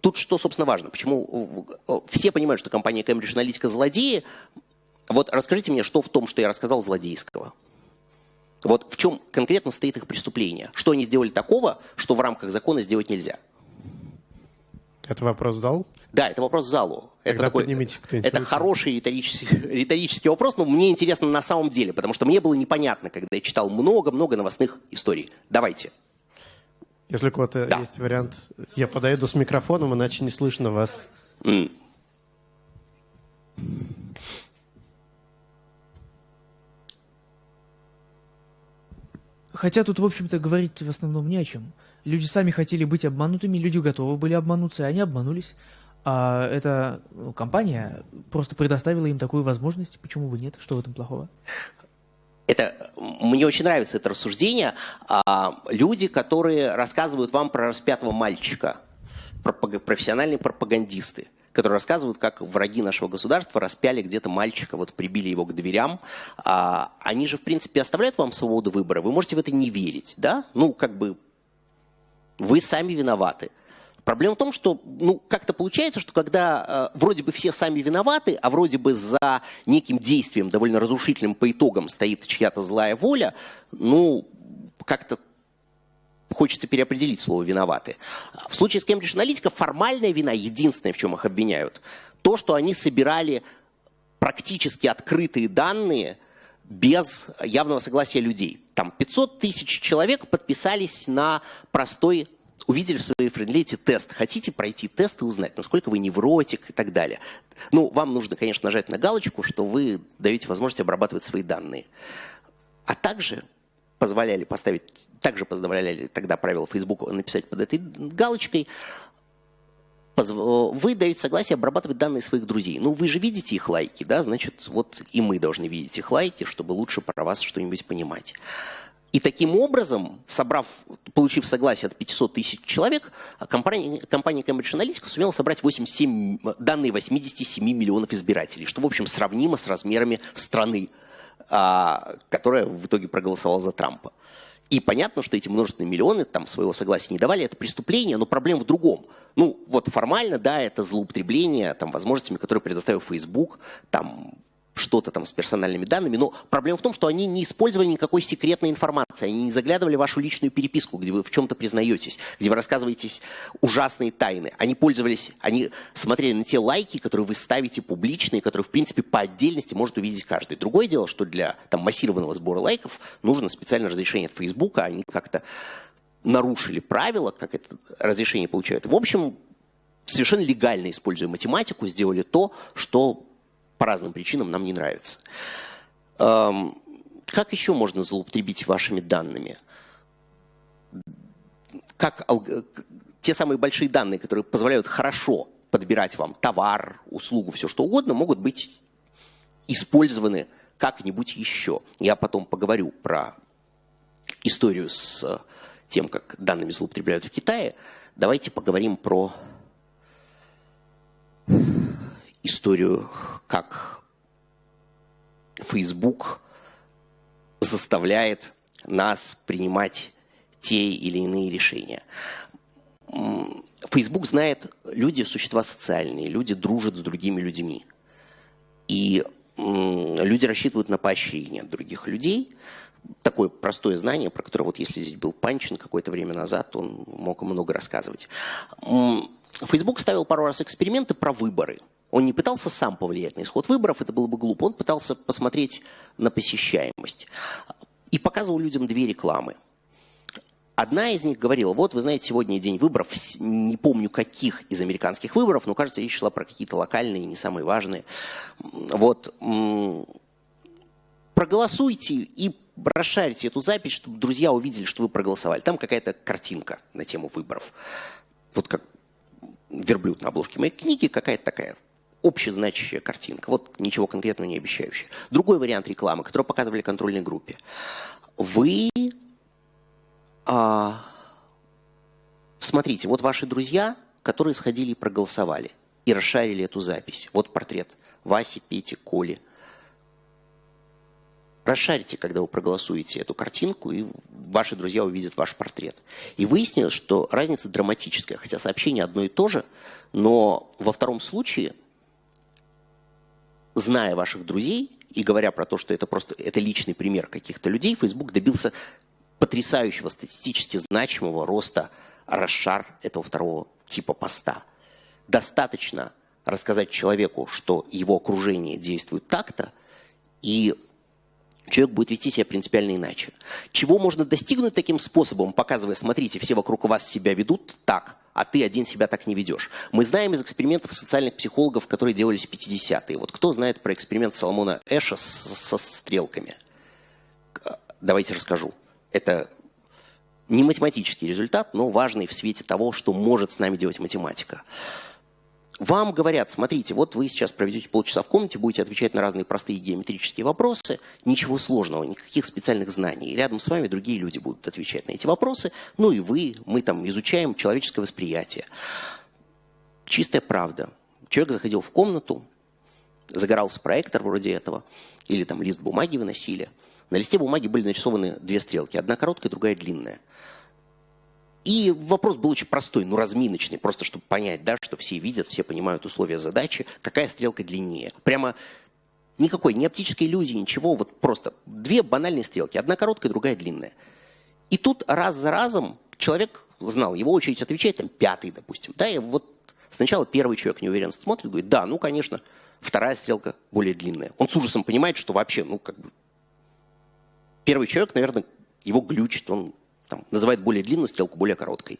Тут что, собственно, важно? Почему все понимают, что компания Cambridge Analytica злодеи? Вот расскажите мне, что в том, что я рассказал, злодейского? Вот в чем конкретно стоит их преступление? Что они сделали такого, что в рамках закона сделать нельзя? Это вопрос в зал? Да, это вопрос залу. Тогда это такой, это хороший риторический, риторический вопрос, но мне интересно на самом деле, потому что мне было непонятно, когда я читал много-много новостных историй. Давайте. Если у кого-то да. есть вариант, я подойду с микрофоном, иначе не слышно вас. Mm. Хотя тут, в общем-то, говорить в основном не о чем. Люди сами хотели быть обманутыми, люди готовы были обмануться, и они обманулись. А эта ну, компания просто предоставила им такую возможность. Почему бы нет? Что в этом плохого? Это, мне очень нравится это рассуждение. А, люди, которые рассказывают вам про распятого мальчика, профессиональные пропагандисты которые рассказывают, как враги нашего государства распяли где-то мальчика, вот прибили его к дверям. А, они же, в принципе, оставляют вам свободу выбора. Вы можете в это не верить, да? Ну, как бы вы сами виноваты. Проблема в том, что ну, как-то получается, что когда э, вроде бы все сами виноваты, а вроде бы за неким действием, довольно разрушительным по итогам, стоит чья-то злая воля, ну, как-то хочется переопределить слово «виноваты». В случае с Cambridge Analytica формальная вина, единственное, в чем их обвиняют, то, что они собирали практически открытые данные без явного согласия людей. Там 500 тысяч человек подписались на простой увидели в своей френдлете тест. Хотите пройти тест и узнать, насколько вы невротик и так далее. Ну, вам нужно, конечно, нажать на галочку, что вы даете возможность обрабатывать свои данные. А также позволяли поставить, также позволяли тогда правила Facebook написать под этой галочкой, вы даете согласие обрабатывать данные своих друзей. Ну, вы же видите их лайки, да, значит, вот и мы должны видеть их лайки, чтобы лучше про вас что-нибудь понимать. И таким образом, собрав, получив согласие от 500 тысяч человек, компания, компания Cambridge Analytica сумела собрать 87, данные 87 миллионов избирателей, что, в общем, сравнимо с размерами страны а, которая в итоге проголосовала за Трампа. И понятно, что эти множественные миллионы там своего согласия не давали, это преступление, но проблема в другом. Ну, вот формально, да, это злоупотребление там, возможностями, которые предоставил Facebook, там, что-то там с персональными данными, но проблема в том, что они не использовали никакой секретной информации, они не заглядывали в вашу личную переписку, где вы в чем-то признаетесь, где вы рассказываетесь ужасные тайны. Они пользовались, они смотрели на те лайки, которые вы ставите публичные, которые, в принципе, по отдельности может увидеть каждый. Другое дело, что для там, массированного сбора лайков нужно специальное разрешение от Фейсбука, они как-то нарушили правила, как это разрешение получают. В общем, совершенно легально используя математику, сделали то, что по разным причинам нам не нравится. Эм, как еще можно злоупотребить вашими данными? Как те самые большие данные, которые позволяют хорошо подбирать вам товар, услугу, все что угодно, могут быть использованы как-нибудь еще. Я потом поговорю про историю с тем, как данными злоупотребляют в Китае. Давайте поговорим про историю, как Facebook заставляет нас принимать те или иные решения. Facebook знает, люди существа социальные, люди дружат с другими людьми. И люди рассчитывают на поощрение других людей. Такое простое знание, про которое вот если здесь был Панчин какое-то время назад, он мог много рассказывать. Facebook ставил пару раз эксперименты про выборы – он не пытался сам повлиять на исход выборов, это было бы глупо. Он пытался посмотреть на посещаемость. И показывал людям две рекламы. Одна из них говорила, вот, вы знаете, сегодня день выборов, не помню каких из американских выборов, но, кажется, речь шла про какие-то локальные, не самые важные. Вот, проголосуйте и расшарите эту запись, чтобы друзья увидели, что вы проголосовали. Там какая-то картинка на тему выборов. Вот как верблюд на обложке моей книги, какая-то такая общезначащая картинка, вот ничего конкретного не обещающая. Другой вариант рекламы, который показывали контрольной группе. Вы а, смотрите, вот ваши друзья, которые сходили и проголосовали, и расшарили эту запись. Вот портрет Васи, Пети, Коли. Расшарите, когда вы проголосуете эту картинку, и ваши друзья увидят ваш портрет. И выяснилось, что разница драматическая, хотя сообщение одно и то же, но во втором случае, зная ваших друзей и говоря про то, что это просто это личный пример каких-то людей, Facebook добился потрясающего статистически значимого роста расшар этого второго типа поста. Достаточно рассказать человеку, что его окружение действует так-то, и человек будет вести себя принципиально иначе. Чего можно достигнуть таким способом, показывая, смотрите, все вокруг вас себя ведут так, а ты один себя так не ведешь. Мы знаем из экспериментов социальных психологов, которые делались в 50-е. Вот кто знает про эксперимент Соломона Эша со стрелками? Давайте расскажу. Это не математический результат, но важный в свете того, что может с нами делать математика. Вам говорят, смотрите, вот вы сейчас проведете полчаса в комнате, будете отвечать на разные простые геометрические вопросы, ничего сложного, никаких специальных знаний. И рядом с вами другие люди будут отвечать на эти вопросы, ну и вы, мы там изучаем человеческое восприятие. Чистая правда. Человек заходил в комнату, загорался проектор вроде этого, или там лист бумаги выносили. На листе бумаги были нарисованы две стрелки, одна короткая, другая длинная. И вопрос был очень простой, ну разминочный, просто чтобы понять, да, что все видят, все понимают условия задачи, какая стрелка длиннее. Прямо никакой, ни оптической иллюзии, ничего, вот просто две банальные стрелки, одна короткая, другая длинная. И тут раз за разом человек знал, его очередь отвечать, там, пятый, допустим, да, и вот сначала первый человек неуверенно смотрит, говорит, да, ну, конечно, вторая стрелка более длинная. Он с ужасом понимает, что вообще, ну, как бы, первый человек, наверное, его глючит, он там, называет более длинную стрелку более короткой.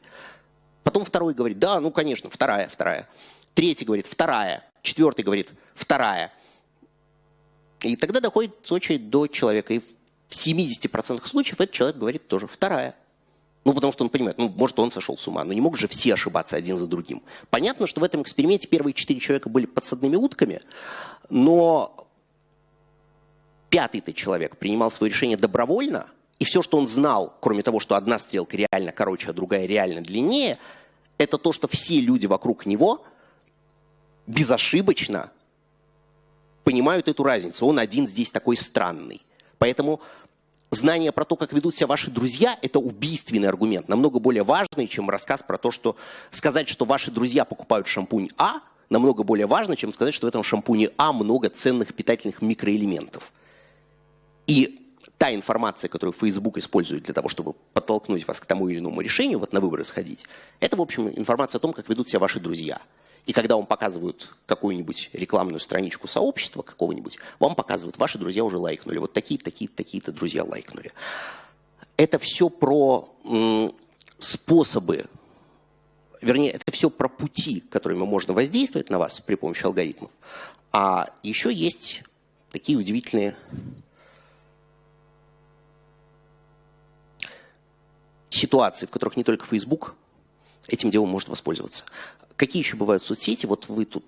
Потом второй говорит, да, ну, конечно, вторая, вторая. Третий говорит, вторая. Четвертый говорит, вторая. И тогда доходит очередь до человека. И в 70% случаев этот человек говорит тоже вторая. Ну, потому что он понимает, ну, может, он сошел с ума, но не могут же все ошибаться один за другим. Понятно, что в этом эксперименте первые четыре человека были подсадными утками, но пятый-то человек принимал свое решение добровольно – и все, что он знал, кроме того, что одна стрелка реально короче, а другая реально длиннее, это то, что все люди вокруг него безошибочно понимают эту разницу. Он один здесь такой странный. Поэтому знание про то, как ведут себя ваши друзья, это убийственный аргумент, намного более важный, чем рассказ про то, что сказать, что ваши друзья покупают шампунь А, намного более важно, чем сказать, что в этом шампуне А много ценных питательных микроэлементов. И та информация, которую Facebook использует для того, чтобы подтолкнуть вас к тому или иному решению, вот на выборы сходить, это, в общем, информация о том, как ведут себя ваши друзья. И когда вам показывают какую-нибудь рекламную страничку сообщества какого-нибудь, вам показывают, ваши друзья уже лайкнули, вот такие, такие, такие-то друзья лайкнули. Это все про способы, вернее, это все про пути, которыми можно воздействовать на вас при помощи алгоритмов. А еще есть такие удивительные ситуации, в которых не только Facebook этим делом может воспользоваться. Какие еще бывают соцсети? Вот вы тут,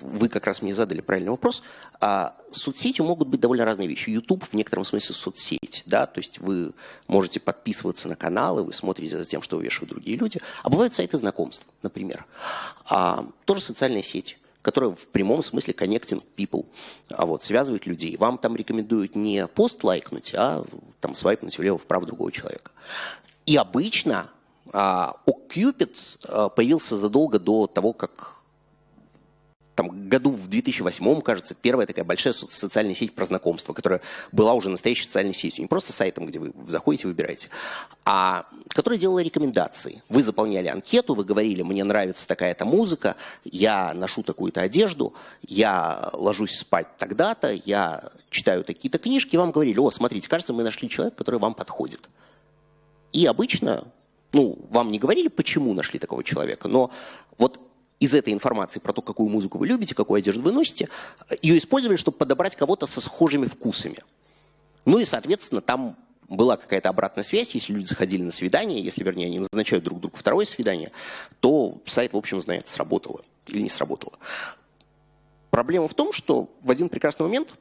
вы как раз мне задали правильный вопрос. А соцсетью могут быть довольно разные вещи. YouTube в некотором смысле соцсеть, да, то есть вы можете подписываться на каналы, вы смотрите за тем, что вешают другие люди. А бывают сайты знакомств, например. А, тоже социальные сети которая в прямом смысле connecting people, а вот, связывает людей. Вам там рекомендуют не пост лайкнуть, а там свайпнуть влево-вправо другого человека. И обычно а, OkCupid а, появился задолго до того, как там, году в 2008, кажется, первая такая большая социальная сеть про знакомство, которая была уже настоящей социальной сетью. Не просто сайтом, где вы заходите, выбираете, а которая делала рекомендации. Вы заполняли анкету, вы говорили, мне нравится такая-то музыка, я ношу такую-то одежду, я ложусь спать тогда-то, я читаю такие-то книжки, и вам говорили, о, смотрите, кажется, мы нашли человека, который вам подходит. И обычно, ну, вам не говорили, почему нашли такого человека, но вот из этой информации про то, какую музыку вы любите, какую одежду вы носите, ее использовали, чтобы подобрать кого-то со схожими вкусами. Ну и, соответственно, там была какая-то обратная связь, если люди заходили на свидание, если, вернее, они назначают друг другу второе свидание, то сайт, в общем, знает, сработало или не сработало. Проблема в том, что в один прекрасный момент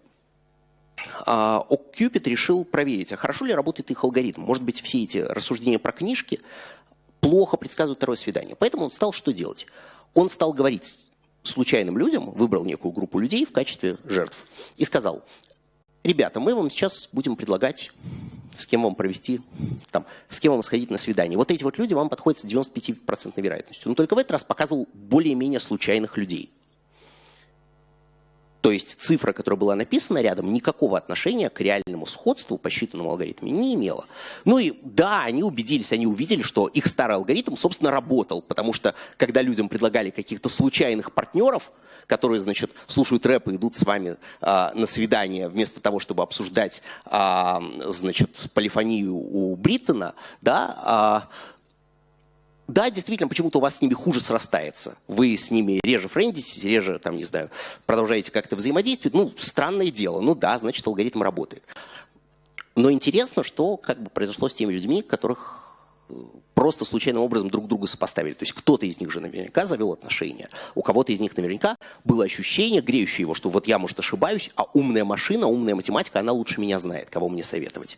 OkCupid решил проверить, а хорошо ли работает их алгоритм. Может быть, все эти рассуждения про книжки плохо предсказывают второе свидание. Поэтому он стал что делать? Он стал говорить случайным людям, выбрал некую группу людей в качестве жертв и сказал, ребята, мы вам сейчас будем предлагать с кем вам провести, там, с кем вам сходить на свидание. Вот эти вот люди вам подходят с 95% вероятностью. Но только в этот раз показывал более-менее случайных людей. То есть цифра, которая была написана рядом, никакого отношения к реальному сходству по считанному алгоритме не имела. Ну и да, они убедились, они увидели, что их старый алгоритм, собственно, работал. Потому что, когда людям предлагали каких-то случайных партнеров, которые, значит, слушают рэп и идут с вами а, на свидание, вместо того, чтобы обсуждать, а, значит, полифонию у Бриттона, да, а, да, действительно, почему-то у вас с ними хуже срастается. Вы с ними реже френдитесь, реже, там, не знаю, продолжаете как-то взаимодействовать. Ну, странное дело. Ну да, значит, алгоритм работает. Но интересно, что как бы произошло с теми людьми, которых э, просто случайным образом друг друга сопоставили. То есть кто-то из них же наверняка завел отношения, у кого-то из них наверняка было ощущение, греющее его, что вот я, может, ошибаюсь, а умная машина, умная математика, она лучше меня знает, кого мне советовать.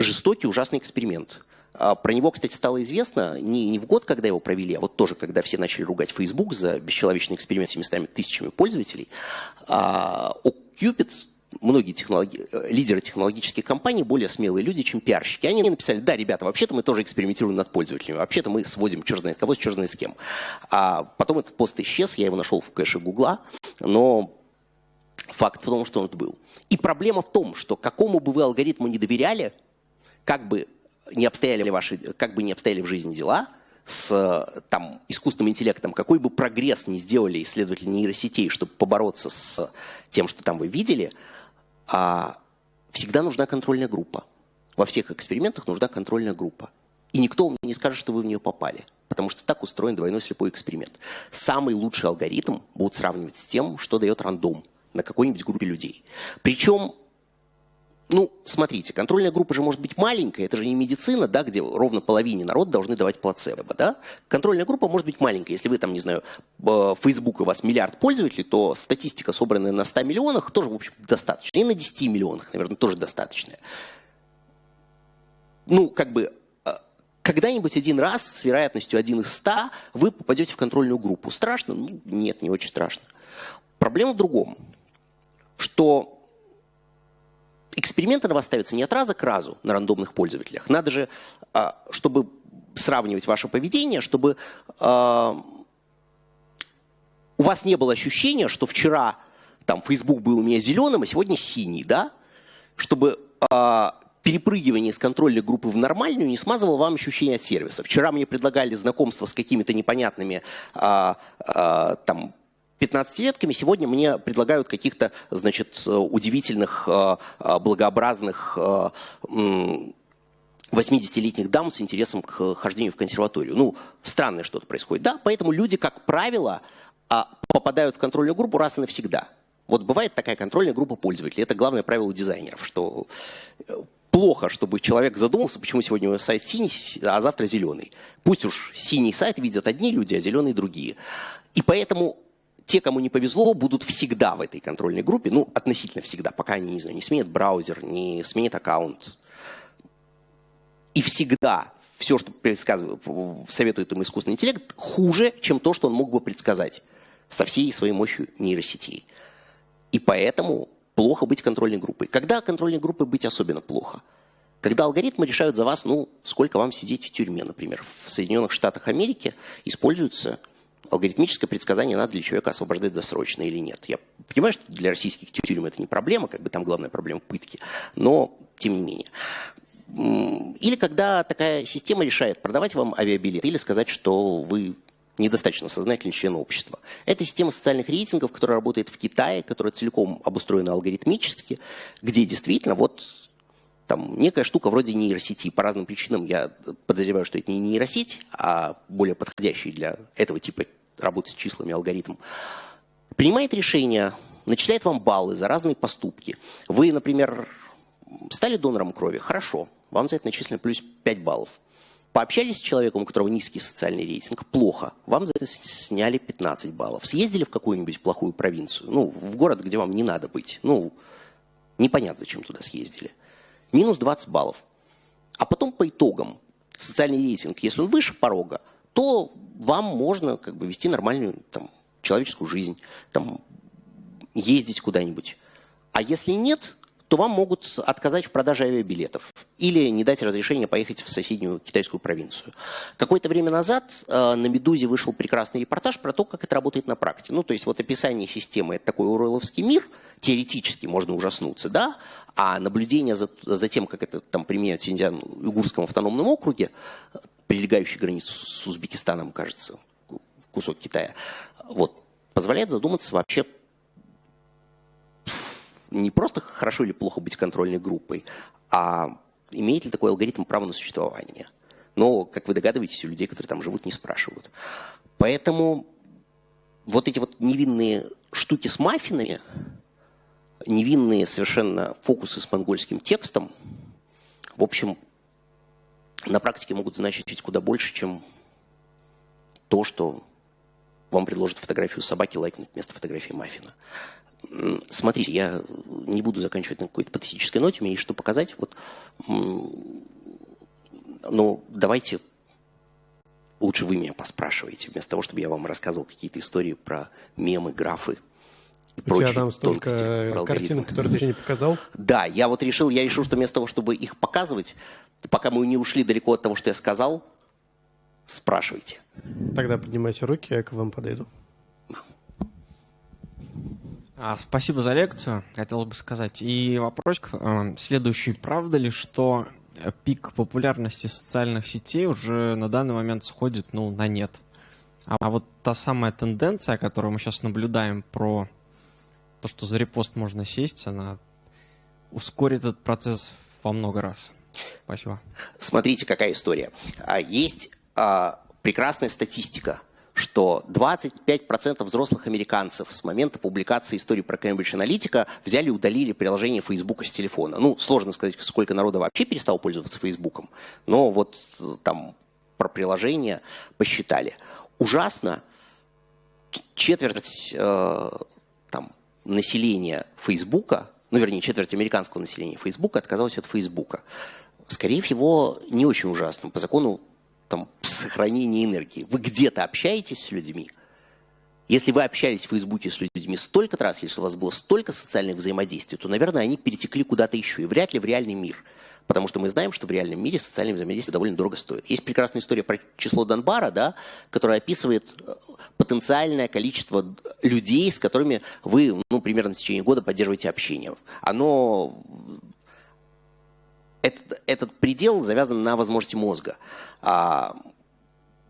Жестокий, ужасный эксперимент. А, про него, кстати, стало известно не, не в год, когда его провели, а вот тоже, когда все начали ругать Facebook за бесчеловечный эксперимент с 700 тысячами пользователей. А, Cupid, многие технологи... лидеры технологических компаний более смелые люди, чем пиарщики. Они написали, да, ребята, вообще-то мы тоже экспериментируем над пользователями, вообще-то мы сводим черт знает кого черт знает с кем. А потом этот пост исчез, я его нашел в кэше Гугла, но факт в том, что он был. И проблема в том, что какому бы вы алгоритму не доверяли, как бы не обстояли ваши, как бы не обстояли в жизни дела, с там, искусственным интеллектом, какой бы прогресс не сделали исследователи нейросетей, чтобы побороться с тем, что там вы видели, а, всегда нужна контрольная группа. Во всех экспериментах нужна контрольная группа. И никто вам не скажет, что вы в нее попали. Потому что так устроен двойной слепой эксперимент. Самый лучший алгоритм будут сравнивать с тем, что дает рандом на какой-нибудь группе людей. Причем ну, смотрите, контрольная группа же может быть маленькая, это же не медицина, да, где ровно половине народа должны давать плацебо, да. Контрольная группа может быть маленькая. Если вы там, не знаю, Facebook у вас миллиард пользователей, то статистика, собранная на 100 миллионах, тоже, в общем, достаточно. И на 10 миллионах, наверное, тоже достаточная. Ну, как бы, а, когда-нибудь один раз с вероятностью 1 из 100 вы попадете в контрольную группу. Страшно? Ну, нет, не очень страшно. Проблема в другом, что эксперименты на вас ставятся не от раза к разу на рандомных пользователях. Надо же, а, чтобы сравнивать ваше поведение, чтобы а, у вас не было ощущения, что вчера там Facebook был у меня зеленым, а сегодня синий, да? Чтобы а, перепрыгивание из контрольной группы в нормальную не смазывало вам ощущение от сервиса. Вчера мне предлагали знакомство с какими-то непонятными там 15-летками сегодня мне предлагают каких-то, значит, удивительных, э, э, благообразных 80-летних э, дам с интересом к хождению в консерваторию. Ну, странное что-то происходит. Да, поэтому люди, как правило, а, попадают в контрольную группу раз и навсегда. Вот бывает такая контрольная группа пользователей. Это главное правило дизайнеров, что плохо, чтобы человек задумался, почему сегодня у него сайт синий, а завтра зеленый. Пусть уж синий сайт видят одни люди, а зеленый другие. И поэтому те, кому не повезло, будут всегда в этой контрольной группе, ну, относительно всегда, пока они, не знаю, не сменят браузер, не сменят аккаунт. И всегда все, что предсказывает, советует им искусственный интеллект, хуже, чем то, что он мог бы предсказать со всей своей мощью нейросетей. И поэтому плохо быть контрольной группой. Когда контрольной группой быть особенно плохо? Когда алгоритмы решают за вас, ну, сколько вам сидеть в тюрьме, например. В Соединенных Штатах Америки используются алгоритмическое предсказание, надо ли человека освобождать досрочно или нет. Я понимаю, что для российских тюрем это не проблема, как бы там главная проблема пытки, но тем не менее. Или когда такая система решает продавать вам авиабилет или сказать, что вы недостаточно сознательный член общества. Это система социальных рейтингов, которая работает в Китае, которая целиком обустроена алгоритмически, где действительно вот там некая штука вроде нейросети. По разным причинам я подозреваю, что это не нейросеть, а более подходящий для этого типа работы с числами алгоритм, принимает решение, начисляет вам баллы за разные поступки. Вы, например, стали донором крови, хорошо, вам за это начислено плюс 5 баллов. Пообщались с человеком, у которого низкий социальный рейтинг, плохо. Вам за это сняли 15 баллов. Съездили в какую-нибудь плохую провинцию, ну, в город, где вам не надо быть. Ну, непонятно, зачем туда съездили. Минус 20 баллов. А потом по итогам социальный рейтинг, если он выше порога, то вам можно как бы вести нормальную там, человеческую жизнь, там, ездить куда-нибудь. А если нет, то вам могут отказать в продаже авиабилетов или не дать разрешения поехать в соседнюю китайскую провинцию. Какое-то время назад э, на «Медузе» вышел прекрасный репортаж про то, как это работает на практике. Ну, то есть вот описание системы – это такой уройловский мир, теоретически можно ужаснуться, да, а наблюдение за, за тем, как это там применяют в Синьцзян-Уйгурском автономном округе, прилегающий границу с Узбекистаном, кажется, кусок Китая, вот, позволяет задуматься вообще не просто хорошо или плохо быть контрольной группой, а имеет ли такой алгоритм право на существование. Но, как вы догадываетесь, у людей, которые там живут, не спрашивают. Поэтому вот эти вот невинные штуки с маффинами, невинные совершенно фокусы с монгольским текстом, в общем, на практике могут значить куда больше, чем то, что вам предложат фотографию собаки лайкнуть вместо фотографии маффина. Смотрите, я не буду заканчивать на какой-то патетической ноте, меня есть что показать. Вот, но давайте лучше вы меня поспрашиваете, вместо того, чтобы я вам рассказывал какие-то истории про мемы, графы и У тебя там столько картинок, которые ты еще не показал? Да, я вот решил, я решил, что вместо того, чтобы их показывать, пока мы не ушли далеко от того, что я сказал, спрашивайте. Тогда поднимайте руки, я к вам подойду. А, спасибо за лекцию, хотел бы сказать. И вопрос э, следующий. Правда ли, что пик популярности социальных сетей уже на данный момент сходит ну, на нет? А, а вот та самая тенденция, которую мы сейчас наблюдаем про то, что за репост можно сесть, она ускорит этот процесс во много раз. Спасибо. Смотрите, какая история. А, есть а, прекрасная статистика – что 25% взрослых американцев с момента публикации истории про Cambridge Analytica взяли и удалили приложение Facebook с телефона. Ну, сложно сказать, сколько народа вообще перестало пользоваться Facebook, но вот э, там про приложение посчитали. Ужасно, четверть э, там, населения Фейсбука, ну, вернее, четверть американского населения Фейсбука отказалась от Фейсбука. Скорее всего, не очень ужасно. По закону там, сохранения энергии. Вы где-то общаетесь с людьми. Если вы общались в Фейсбуке с людьми столько раз, если у вас было столько социальных взаимодействий, то, наверное, они перетекли куда-то еще, и вряд ли в реальный мир. Потому что мы знаем, что в реальном мире социальное взаимодействие довольно дорого стоит. Есть прекрасная история про число Донбара, да, которая описывает э, потенциальное количество людей, с которыми вы ну, примерно в течение года поддерживаете общение. Оно этот, этот предел завязан на возможности мозга. А,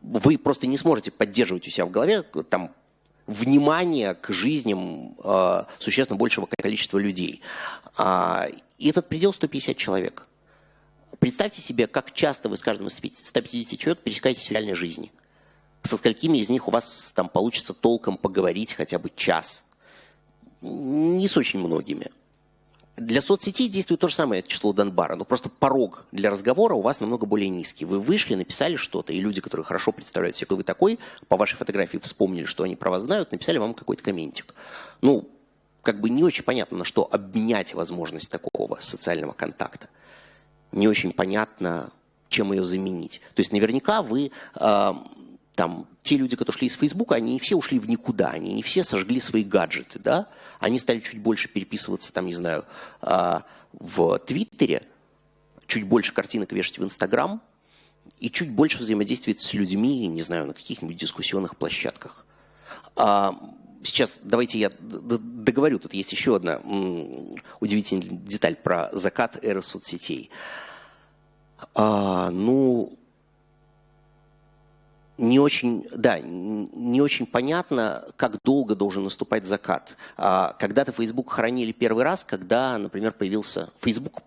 вы просто не сможете поддерживать у себя в голове там, внимание к жизням а, существенно большего количества людей. А, и этот предел 150 человек. Представьте себе, как часто вы с каждым из 150 человек пересекаетесь в реальной жизни. Со сколькими из них у вас там получится толком поговорить хотя бы час. Не с очень многими. Для соцсетей действует то же самое число Донбара, но просто порог для разговора у вас намного более низкий. Вы вышли, написали что-то, и люди, которые хорошо представляют себе, кто вы такой, по вашей фотографии вспомнили, что они про вас знают, написали вам какой-то комментик. Ну, как бы не очень понятно, на что обменять возможность такого социального контакта. Не очень понятно, чем ее заменить. То есть наверняка вы э, там те люди, которые шли из Фейсбука, они не все ушли в никуда, они не все сожгли свои гаджеты, да, они стали чуть больше переписываться, там, не знаю, а, в Твиттере, чуть больше картинок вешать в Инстаграм и чуть больше взаимодействовать с людьми, не знаю, на каких-нибудь дискуссионных площадках. А, сейчас давайте я договорю, тут есть еще одна удивительная деталь про закат эры соцсетей. А, ну, не очень, да, не очень понятно, как долго должен наступать закат. А, когда-то Facebook хоронили первый раз, когда, например, появился Facebook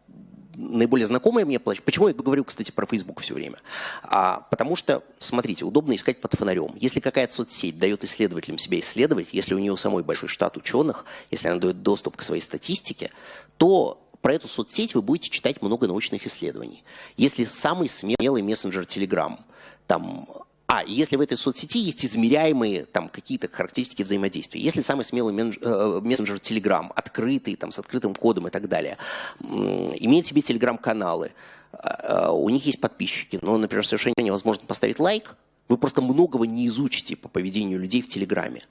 наиболее знакомая мне площадка. Почему я говорю, кстати, про Facebook все время? А, потому что, смотрите, удобно искать под фонарем. Если какая-то соцсеть дает исследователям себя исследовать, если у нее самой большой штат ученых, если она дает доступ к своей статистике, то про эту соцсеть вы будете читать много научных исследований. Если самый смелый мессенджер Telegram, там а, если в этой соцсети есть измеряемые там какие-то характеристики взаимодействия. Если самый смелый э, мессенджер Telegram, открытый, там, с открытым кодом и так далее, имеет себе телеграм-каналы, э, у них есть подписчики, но, например, совершенно невозможно поставить лайк, вы просто многого не изучите по поведению людей в Телеграме.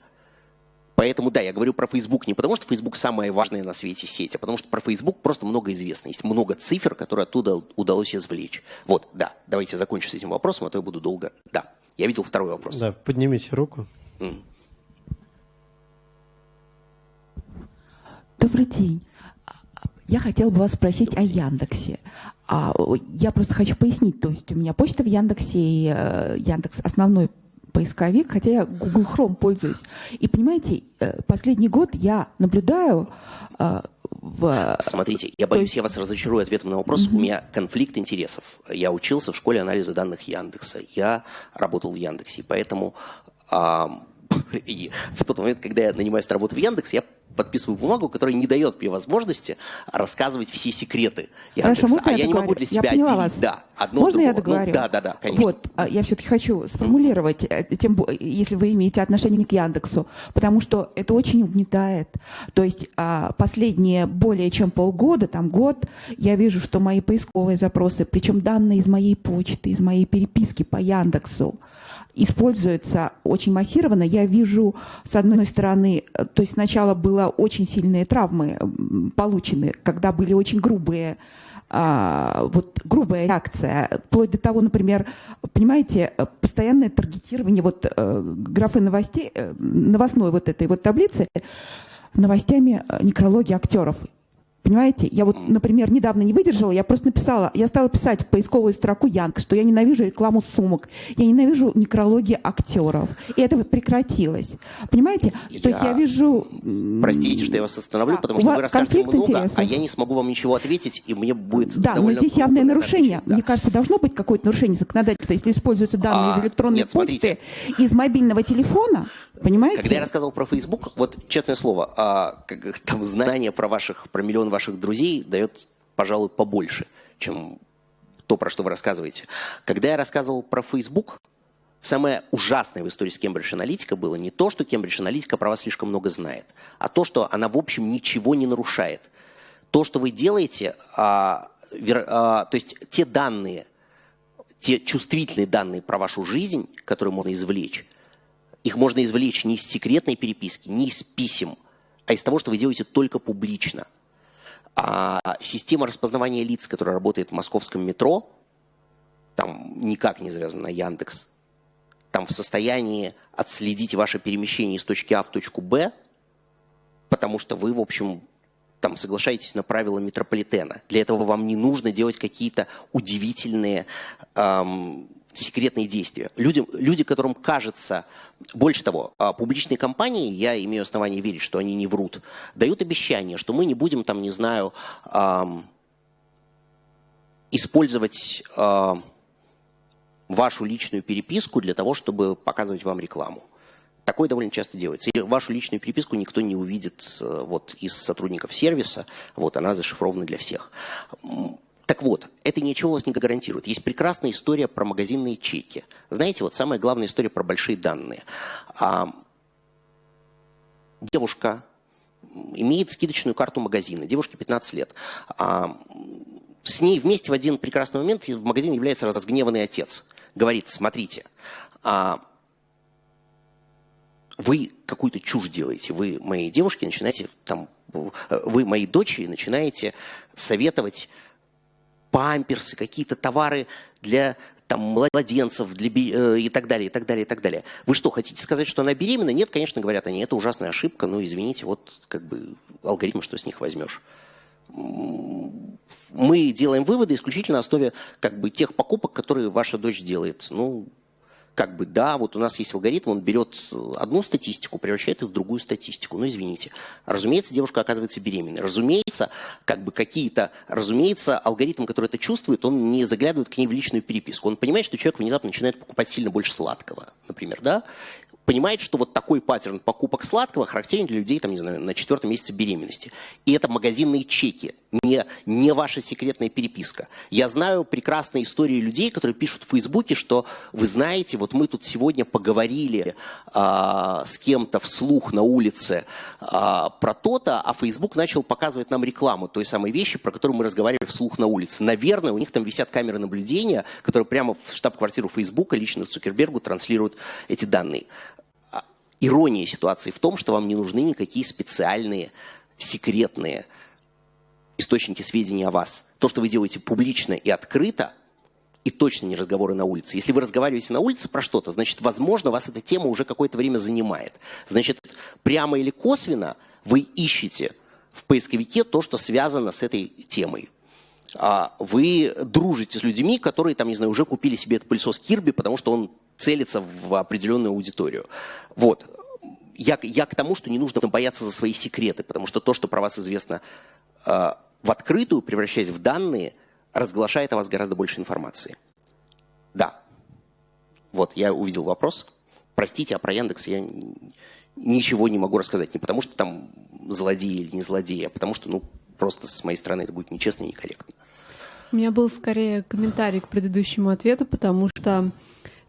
Поэтому, да, я говорю про Facebook не потому, что Facebook самая важная на свете сеть, а потому что про Facebook просто много известно. Есть много цифр, которые оттуда удалось извлечь. Вот, да, давайте закончу с этим вопросом, а то я буду долго... Да, я видел второй вопрос. Да, поднимите руку. Добрый день. Я хотела бы вас спросить о Яндексе. А, я просто хочу пояснить, то есть у меня почта в Яндексе и э, Яндекс основной поисковик, хотя я Google Chrome пользуюсь. И понимаете, э, последний год я наблюдаю э, в... Смотрите, я боюсь, есть... я вас разочарую ответом на вопрос. Mm-hmm. У меня конфликт интересов. Я учился в школе анализа данных Яндекса. Я работал в Яндексе, поэтому а, в тот момент, когда я нанимаюсь на работу в Яндекс, я подписываю бумагу, которая не дает мне возможности рассказывать все секреты Яндекса. Хорошо, а я, я не могу для себя я отделить. Вас. Да, одно можно другого. я договорю? Ну, да, да, да, конечно. Вот, а, я все-таки хочу сформулировать, mm. тем, если вы имеете отношение к Яндексу, потому что это очень угнетает. То есть а, последние более чем полгода, там год, я вижу, что мои поисковые запросы, причем данные из моей почты, из моей переписки по Яндексу, используется очень массированно. Я вижу, с одной стороны, э, то есть сначала было очень сильные травмы получены, когда были очень грубые а, вот грубая реакция, вплоть до того, например, понимаете, постоянное таргетирование вот э, графы новостей, э, новостной вот этой вот таблицы новостями некрологии актеров. Понимаете, я вот, например, недавно не выдержала, я просто написала, я стала писать в поисковую строку Янг, что я ненавижу рекламу сумок, я ненавижу некрологии актеров. И это прекратилось. Понимаете? Я... То есть я вижу... Простите, что я вас остановлю, а, потому что вы расскажете много, интересов. а я не смогу вам ничего ответить, и мне будет Да, но здесь явное нарушение. Да. Мне кажется, должно быть какое-то нарушение законодательства, если используются данные а, из электронной нет, почты, из мобильного телефона, понимаете? Когда я рассказывал про Facebook, вот честное слово, а, как, там знания про ваших, про миллион ваших друзей дает, пожалуй, побольше, чем то, про что вы рассказываете. Когда я рассказывал про Facebook, самое ужасное в истории с Кембридж Аналитика было не то, что Кембридж Аналитика про вас слишком много знает, а то, что она, в общем, ничего не нарушает. То, что вы делаете, а, вер, а, то есть те данные, те чувствительные данные про вашу жизнь, которые можно извлечь, их можно извлечь не из секретной переписки, не из писем, а из того, что вы делаете только публично – а система распознавания лиц, которая работает в московском метро, там никак не завязана на Яндекс, там в состоянии отследить ваше перемещение из точки А в точку Б, потому что вы, в общем, там соглашаетесь на правила метрополитена. Для этого вам не нужно делать какие-то удивительные эм, секретные действия. Люди, люди, которым кажется, больше того, а, публичные компании, я имею основание верить, что они не врут, дают обещание, что мы не будем там, не знаю, использовать вашу личную переписку для того, чтобы показывать вам рекламу. Такое довольно часто делается. И вашу личную переписку никто не увидит э, вот, из сотрудников сервиса. Вот, она зашифрована для всех. Так вот, это ничего вас не гарантирует. Есть прекрасная история про магазинные чеки. Знаете, вот самая главная история про большие данные. А, девушка имеет скидочную карту магазина, девушке 15 лет. А, с ней вместе в один прекрасный момент в магазин является разгневанный отец. Говорит, смотрите, а, вы какую-то чушь делаете, вы моей девушке начинаете, там, вы моей дочери начинаете советовать памперсы, какие-то товары для там, младенцев для, э, и так далее, и так далее, и так далее. Вы что, хотите сказать, что она беременна? Нет, конечно, говорят они, это ужасная ошибка, ну, извините, вот как бы алгоритм, что с них возьмешь. Мы делаем выводы исключительно на основе как бы тех покупок, которые ваша дочь делает. Ну, как бы, да, вот у нас есть алгоритм, он берет одну статистику, превращает ее в другую статистику. Ну, извините. Разумеется, девушка оказывается беременной. Разумеется, как бы какие-то, разумеется, алгоритм, который это чувствует, он не заглядывает к ней в личную переписку. Он понимает, что человек внезапно начинает покупать сильно больше сладкого, например, да? Понимает, что вот такой паттерн покупок сладкого характерен для людей, там, не знаю, на четвертом месяце беременности. И это магазинные чеки не, не ваша секретная переписка. Я знаю прекрасные истории людей, которые пишут в Фейсбуке, что вы знаете, вот мы тут сегодня поговорили а, с кем-то вслух на улице а, про то-то, а Фейсбук начал показывать нам рекламу той самой вещи, про которую мы разговаривали вслух на улице. Наверное, у них там висят камеры наблюдения, которые прямо в штаб-квартиру Фейсбука лично Цукербергу транслируют эти данные. А, ирония ситуации в том, что вам не нужны никакие специальные, секретные источники сведений о вас. То, что вы делаете публично и открыто, и точно не разговоры на улице. Если вы разговариваете на улице про что-то, значит, возможно, вас эта тема уже какое-то время занимает. Значит, прямо или косвенно вы ищете в поисковике то, что связано с этой темой. А вы дружите с людьми, которые, там, не знаю, уже купили себе этот пылесос Кирби, потому что он целится в определенную аудиторию. Вот. Я, я к тому, что не нужно бояться за свои секреты, потому что то, что про вас известно а, в открытую, превращаясь в данные, разглашает о вас гораздо больше информации. Да. Вот, я увидел вопрос. Простите, а про Яндекс я ничего не могу рассказать. Не потому, что там злодеи или не злодеи, а потому что, ну, просто с моей стороны это будет нечестно и некорректно. У меня был скорее комментарий к предыдущему ответу, потому что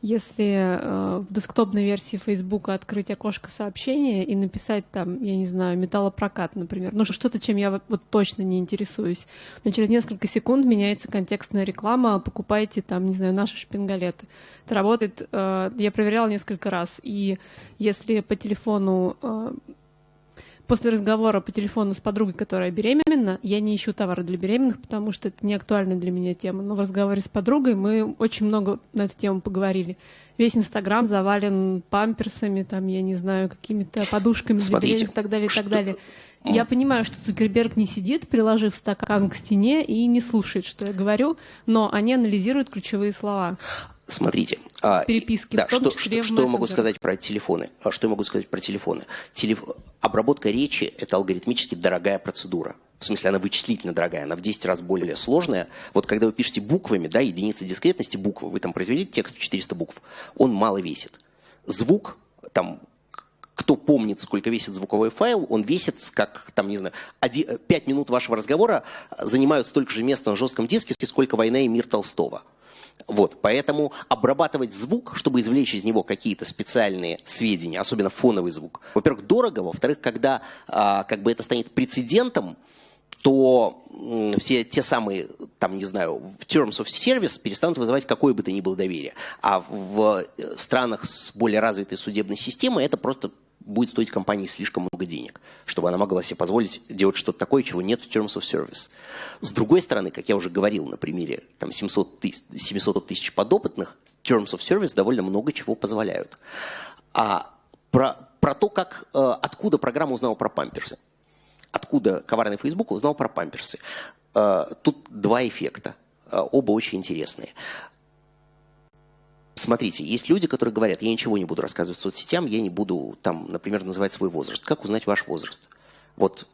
если э, в десктопной версии Facebook открыть окошко сообщения и написать там, я не знаю, металлопрокат, например, ну что-то, чем я вот точно не интересуюсь, но через несколько секунд меняется контекстная реклама, покупайте там, не знаю, наши шпингалеты. Это работает, э, я проверяла несколько раз, и если по телефону э, после разговора по телефону с подругой, которая беременна, я не ищу товары для беременных, потому что это не актуальная для меня тема. Но в разговоре с подругой мы очень много на эту тему поговорили. Весь Инстаграм завален памперсами, там, я не знаю, какими-то подушками для беременных и так далее, и так далее. Я понимаю, что Цукерберг не сидит, приложив стакан к стене и не слушает, что я говорю, но они анализируют ключевые слова. Смотрите, а, переписки, да, что, что, что я могу сказать про телефоны? А, что я могу сказать про телефоны? Телеф... Обработка речи – это алгоритмически дорогая процедура. В смысле, она вычислительно дорогая, она в 10 раз более сложная. Вот когда вы пишете буквами, да, единицы дискретности буквы, вы там произвели текст 400 букв, он мало весит. Звук, там, кто помнит, сколько весит звуковой файл, он весит, как, там, не знаю, 5 минут вашего разговора занимают столько же места на жестком диске, сколько «Война и мир» Толстого. Вот, поэтому обрабатывать звук, чтобы извлечь из него какие-то специальные сведения, особенно фоновый звук, во-первых, дорого, во-вторых, когда а, как бы это станет прецедентом, то все те самые, там, не знаю, terms of service перестанут вызывать какое бы то ни было доверие. А в э, странах с более развитой судебной системой это просто будет стоить компании слишком много денег, чтобы она могла себе позволить делать что-то такое, чего нет в Terms of Service. С другой стороны, как я уже говорил на примере там, 700, тысяч, 700 тысяч подопытных, Terms of Service довольно много чего позволяют. А про, про то, как, э, откуда программа узнала про памперсы. Откуда коварный Facebook узнал про памперсы. Э, тут два эффекта. Э, оба очень интересные. Смотрите, есть люди, которые говорят, я ничего не буду рассказывать соцсетям, я не буду, там, например, называть свой возраст. Как узнать ваш возраст? Вот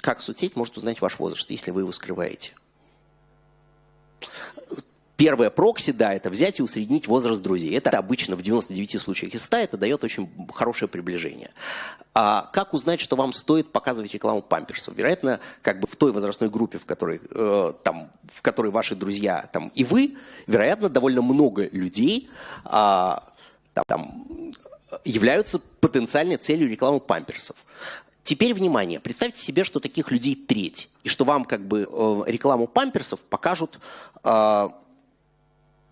как соцсеть может узнать ваш возраст, если вы его скрываете? Первое прокси, да, это взять и усреднить возраст друзей. Это обычно в 99 случаях из 100 это дает очень хорошее приближение. А как узнать, что вам стоит показывать рекламу памперсов? Вероятно, как бы в той возрастной группе, в которой, э, там, в которой ваши друзья там, и вы, вероятно, довольно много людей а, там, являются потенциальной целью рекламы памперсов. Теперь внимание, представьте себе, что таких людей треть, и что вам как бы э, рекламу памперсов покажут э,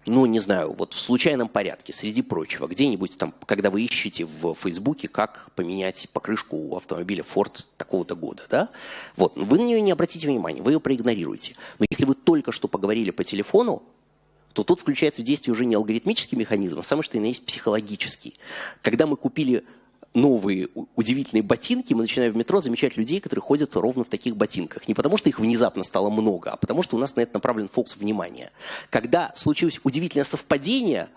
ну, не знаю, вот в случайном порядке, среди прочего, где-нибудь там, когда вы ищете в Фейсбуке, как поменять покрышку у автомобиля Ford такого-то года, да, вот, вы на нее не обратите внимания, вы ее проигнорируете. Но если вы только что поговорили по телефону, то тут включается в действие уже не алгоритмический механизм, а самое что и на есть психологический. Когда мы купили новые удивительные ботинки, мы начинаем в метро замечать людей, которые ходят ровно в таких ботинках. Не потому, что их внезапно стало много, а потому, что у нас на это направлен фокус внимания. Когда случилось удивительное совпадение,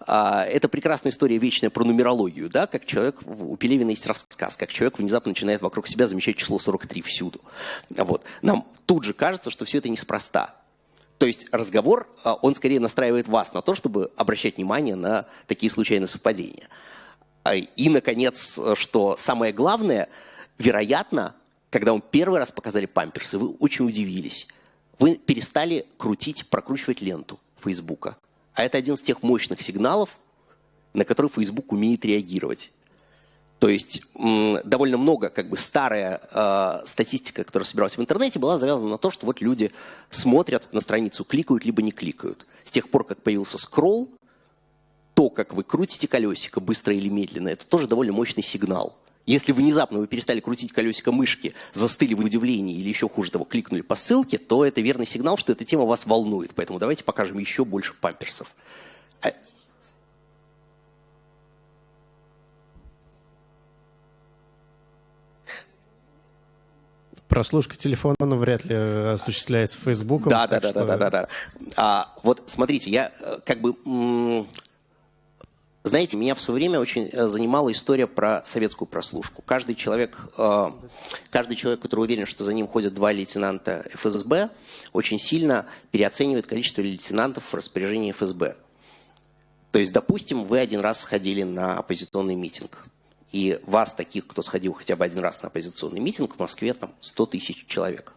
а, это прекрасная история вечная про нумерологию, да, как человек, у Пелевина есть рассказ, как человек внезапно начинает вокруг себя замечать число 43 всюду. Вот. Нам тут же кажется, что все это неспроста. То есть разговор, а, он скорее настраивает вас на то, чтобы обращать внимание на такие случайные совпадения. А, и, наконец, что самое главное, вероятно, когда вам первый раз показали памперсы, вы очень удивились. Вы перестали крутить, прокручивать ленту Фейсбука. А это один из тех мощных сигналов, на которые Facebook умеет реагировать. То есть довольно много, как бы старая э, статистика, которая собиралась в интернете, была завязана на то, что вот люди смотрят на страницу, кликают, либо не кликают. С тех пор, как появился скролл, то, как вы крутите колесико, быстро или медленно, это тоже довольно мощный сигнал. Если внезапно вы перестали крутить колесико мышки, застыли в удивлении или еще хуже того, кликнули по ссылке, то это верный сигнал, что эта тема вас волнует. Поэтому давайте покажем еще больше памперсов. А Прослушка телефона вряд ли осуществляется Фейсбуком. Да, да, да, что... да, да, да, да. А, вот смотрите, я э, как бы знаете, меня в свое время очень э, занимала история про советскую прослушку. Каждый человек, э, каждый человек, который уверен, что за ним ходят два лейтенанта ФСБ, очень сильно переоценивает количество лейтенантов в распоряжении ФСБ. То есть, допустим, вы один раз сходили на оппозиционный митинг и вас, таких, кто сходил хотя бы один раз на оппозиционный митинг, в Москве там 100 тысяч человек.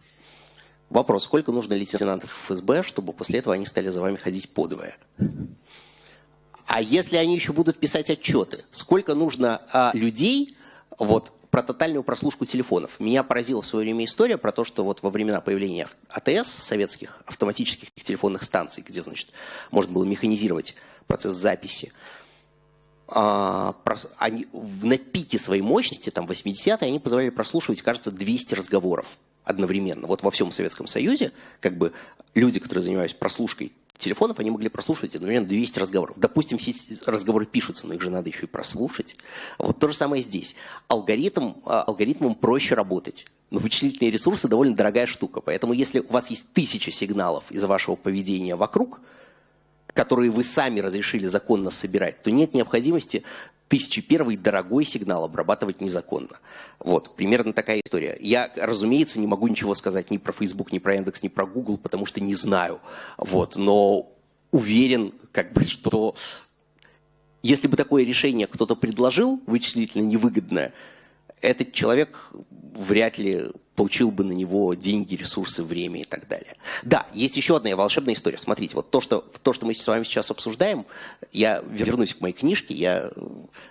Вопрос, сколько нужно лейтенантов ФСБ, чтобы после этого они стали за вами ходить подвое? А если они еще будут писать отчеты, сколько нужно а, людей, вот, про тотальную прослушку телефонов. Меня поразила в свое время история про то, что вот во времена появления АТС, советских автоматических телефонных станций, где, значит, можно было механизировать процесс записи, а, они, на пике своей мощности, там 80-е, они позволяли прослушивать, кажется, 200 разговоров одновременно. Вот во всем Советском Союзе, как бы люди, которые занимались прослушкой телефонов, они могли прослушивать одновременно 200 разговоров. Допустим, все разговоры пишутся, но их же надо еще и прослушать. Вот то же самое здесь. Алгоритм, а, алгоритмом проще работать. Но вычислительные ресурсы довольно дорогая штука. Поэтому если у вас есть тысяча сигналов из вашего поведения вокруг – которые вы сами разрешили законно собирать, то нет необходимости тысячи первый дорогой сигнал обрабатывать незаконно. Вот, примерно такая история. Я, разумеется, не могу ничего сказать ни про Facebook, ни про Яндекс, ни про Google, потому что не знаю. Вот, но уверен, как бы, что если бы такое решение кто-то предложил, вычислительно невыгодное, этот человек вряд ли получил бы на него деньги, ресурсы, время и так далее. Да, есть еще одна волшебная история. Смотрите, вот то, что, то, что мы с вами сейчас обсуждаем, я вернусь к моей книжке, я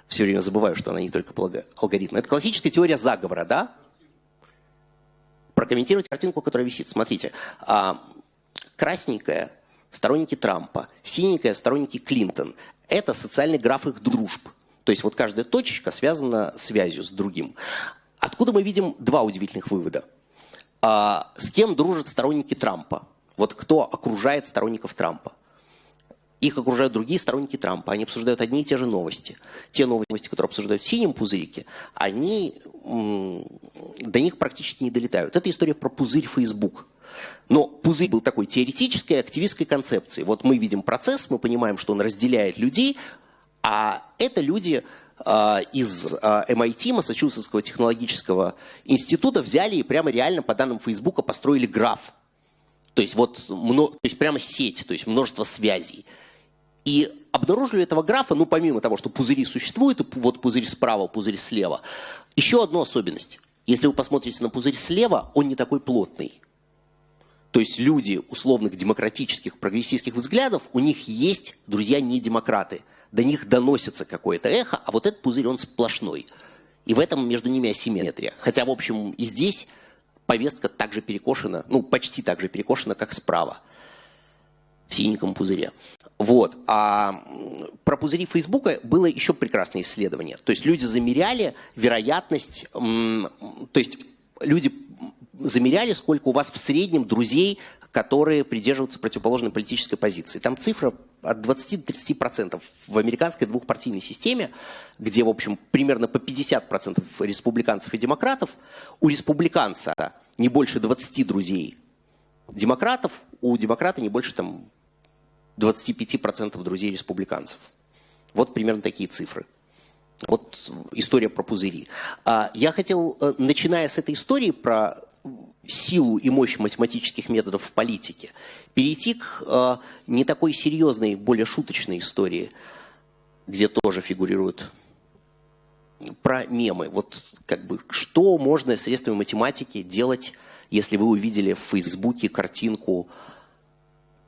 все время забываю, что она не только алгоритм. Это классическая теория заговора, да? Прокомментировать картинку, которая висит. Смотрите, а, красненькая – сторонники Трампа, синенькая – сторонники Клинтон. Это социальный граф их дружб. То есть вот каждая точечка связана связью с другим. Откуда мы видим два удивительных вывода? А, с кем дружат сторонники Трампа? Вот кто окружает сторонников Трампа? Их окружают другие сторонники Трампа. Они обсуждают одни и те же новости. Те новости, которые обсуждают в синем пузырике, они до них практически не долетают. Это история про пузырь Facebook. Но пузырь был такой теоретической, активистской концепции. Вот мы видим процесс, мы понимаем, что он разделяет людей, а это люди из MIT, а, Массачусетского технологического института, взяли и прямо реально по данным Фейсбука построили граф. То есть вот то есть прямо сеть, то есть множество связей. И обнаружили этого графа, ну помимо того, что пузыри существуют, вот пузырь справа, пузырь слева, еще одну особенность. Если вы посмотрите на пузырь слева, он не такой плотный. То есть люди условных демократических, прогрессистских взглядов, у них есть друзья не демократы – до них доносится какое-то эхо, а вот этот пузырь, он сплошной. И в этом между ними асимметрия. Хотя, в общем, и здесь повестка также перекошена, ну, почти так же перекошена, как справа, в синеньком пузыре. Вот. А про пузыри Фейсбука было еще прекрасное исследование. То есть люди замеряли вероятность, то есть люди замеряли, сколько у вас в среднем друзей, которые придерживаются противоположной политической позиции. Там цифра от 20 до 30 процентов. В американской двухпартийной системе, где, в общем, примерно по 50 процентов республиканцев и демократов, у республиканца не больше 20 друзей демократов, у демократа не больше там 25 процентов друзей республиканцев. Вот примерно такие цифры. Вот история про пузыри. А, я хотел, э, начиная с этой истории про силу и мощь математических методов в политике, перейти к э, не такой серьезной, более шуточной истории, где тоже фигурируют про мемы. Вот как бы что можно средствами математики делать, если вы увидели в Фейсбуке картинку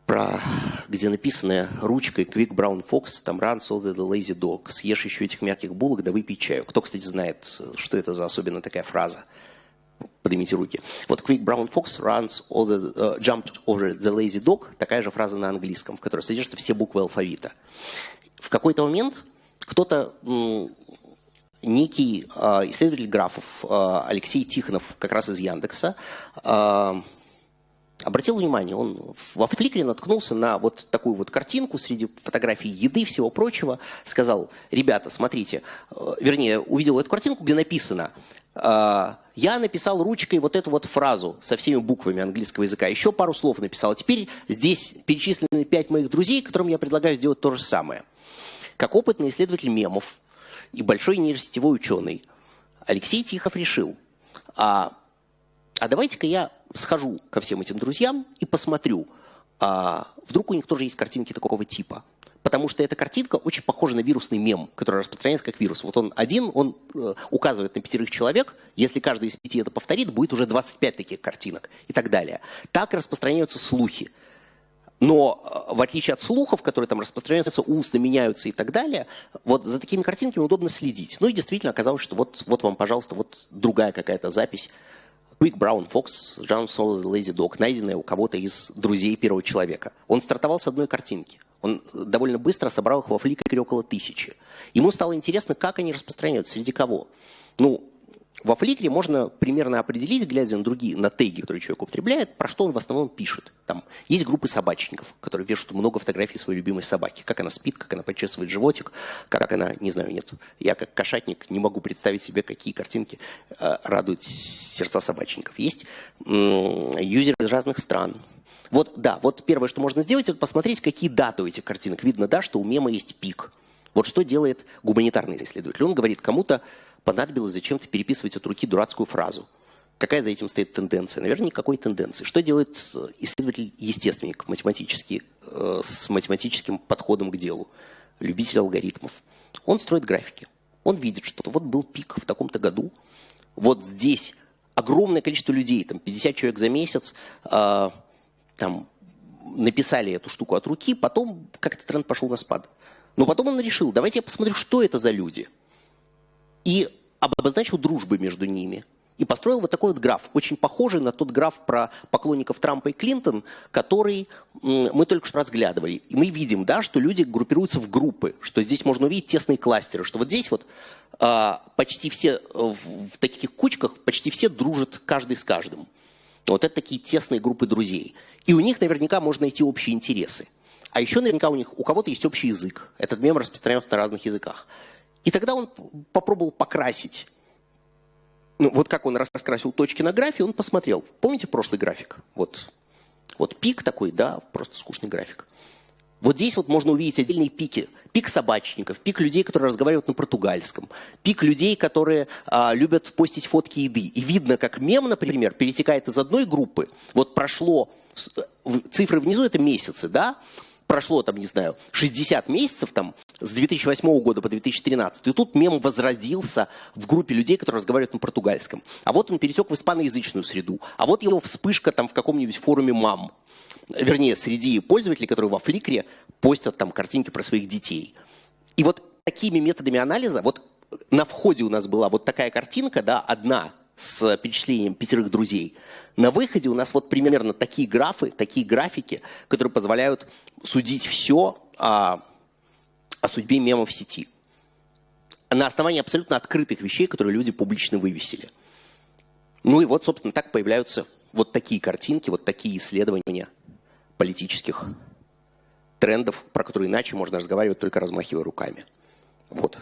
про, где написано ручкой Quick Brown Fox, там runs all the lazy dog, съешь еще этих мягких булок, да выпей чаю. Кто, кстати, знает, что это за особенно такая фраза? Поднимите руки. Вот Quick Brown Fox runs the, uh, jumped over the lazy dog, такая же фраза на английском, в которой содержатся все буквы алфавита. В какой-то момент кто-то, некий э, исследователь графов э, Алексей Тихонов, как раз из Яндекса, э, обратил внимание, он во Фликре наткнулся на вот такую вот картинку среди фотографий еды и всего прочего, сказал, ребята, смотрите, э, вернее, увидел эту картинку, где написано, я написал ручкой вот эту вот фразу со всеми буквами английского языка, еще пару слов написал, а теперь здесь перечислены пять моих друзей, которым я предлагаю сделать то же самое. Как опытный исследователь мемов и большой нейросетевой ученый, Алексей Тихов решил, а, а давайте-ка я схожу ко всем этим друзьям и посмотрю, а вдруг у них тоже есть картинки такого типа. Потому что эта картинка очень похожа на вирусный мем, который распространяется как вирус. Вот он один, он э, указывает на пятерых человек. Если каждый из пяти это повторит, будет уже 25 таких картинок и так далее. Так распространяются слухи. Но э, в отличие от слухов, которые там распространяются, устно меняются и так далее, вот за такими картинками удобно следить. Ну и действительно оказалось, что вот, вот вам, пожалуйста, вот другая какая-то запись Quick Brown Fox, John Solid Lazy Dog, найденная у кого-то из друзей первого человека. Он стартовал с одной картинки. Он довольно быстро собрал их во фликере около тысячи. Ему стало интересно, как они распространяются, среди кого. Ну, во Фликре можно примерно определить, глядя на другие, на теги, которые человек употребляет, про что он в основном пишет. Там есть группы собачников, которые вешают много фотографий своей любимой собаки. Как она спит, как она почесывает животик, как она, не знаю, нет. Я как кошатник не могу представить себе, какие картинки э, радуют сердца собачников. Есть юзеры из разных стран. Вот, да, вот первое, что можно сделать, это посмотреть, какие даты у этих картинок. Видно, да, что у мема есть пик. Вот что делает гуманитарный исследователь. Он говорит кому-то, понадобилось зачем-то переписывать от руки дурацкую фразу. Какая за этим стоит тенденция? Наверное, никакой тенденции. Что делает э, исследователь-естественник математический, э, с математическим подходом к делу? Любитель алгоритмов. Он строит графики. Он видит, что вот был пик в таком-то году, вот здесь огромное количество людей, там 50 человек за месяц, э, там написали эту штуку от руки, потом как-то тренд пошел на спад. Но потом он решил, давайте я посмотрю, что это за люди – и обозначил дружбы между ними. И построил вот такой вот граф, очень похожий на тот граф про поклонников Трампа и Клинтон, который мы только что разглядывали. И мы видим, да, что люди группируются в группы, что здесь можно увидеть тесные кластеры, что вот здесь вот а, почти все в, в таких кучках, почти все дружат каждый с каждым. Вот это такие тесные группы друзей. И у них наверняка можно найти общие интересы. А еще наверняка у них у кого-то есть общий язык. Этот мем распространяется на разных языках. И тогда он попробовал покрасить. Ну, вот как он раскрасил точки на графе, он посмотрел. Помните прошлый график? Вот, вот пик такой, да, просто скучный график. Вот здесь вот можно увидеть отдельные пики. Пик собачников, пик людей, которые разговаривают на португальском, пик людей, которые а, любят постить фотки еды. И видно, как мем, например, перетекает из одной группы. Вот прошло, цифры внизу это месяцы, да, прошло, там, не знаю, 60 месяцев, там, с 2008 года по 2013, и тут мем возродился в группе людей, которые разговаривают на португальском. А вот он перетек в испаноязычную среду. А вот его вспышка там в каком-нибудь форуме мам. Вернее, среди пользователей, которые во Фликре постят там картинки про своих детей. И вот такими методами анализа, вот на входе у нас была вот такая картинка, да, одна с перечислением пятерых друзей. На выходе у нас вот примерно такие графы, такие графики, которые позволяют судить все о, о судьбе мемов в сети. На основании абсолютно открытых вещей, которые люди публично вывесили. Ну и вот, собственно, так появляются вот такие картинки, вот такие исследования политических трендов, про которые иначе можно разговаривать только размахивая руками. Вот.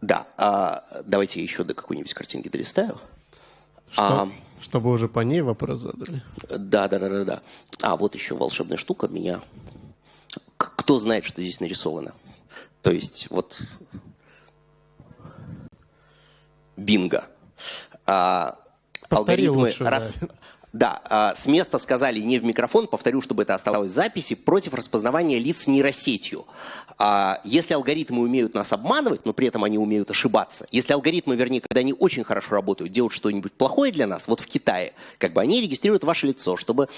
Да, а давайте я еще до какой-нибудь картинки долистаю. Что, а, чтобы уже по ней вопрос задали. Да, да, да, да, да. А, вот еще волшебная штука меня. Кто знает, что здесь нарисовано? То есть, вот бинго. А, алгоритмы, лучше, рас, да. Да, а, с места сказали не в микрофон, повторю, чтобы это оставалось в записи, против распознавания лиц нейросетью. А, если алгоритмы умеют нас обманывать, но при этом они умеют ошибаться, если алгоритмы, вернее, когда они очень хорошо работают, делают что-нибудь плохое для нас, вот в Китае, как бы они регистрируют ваше лицо, чтобы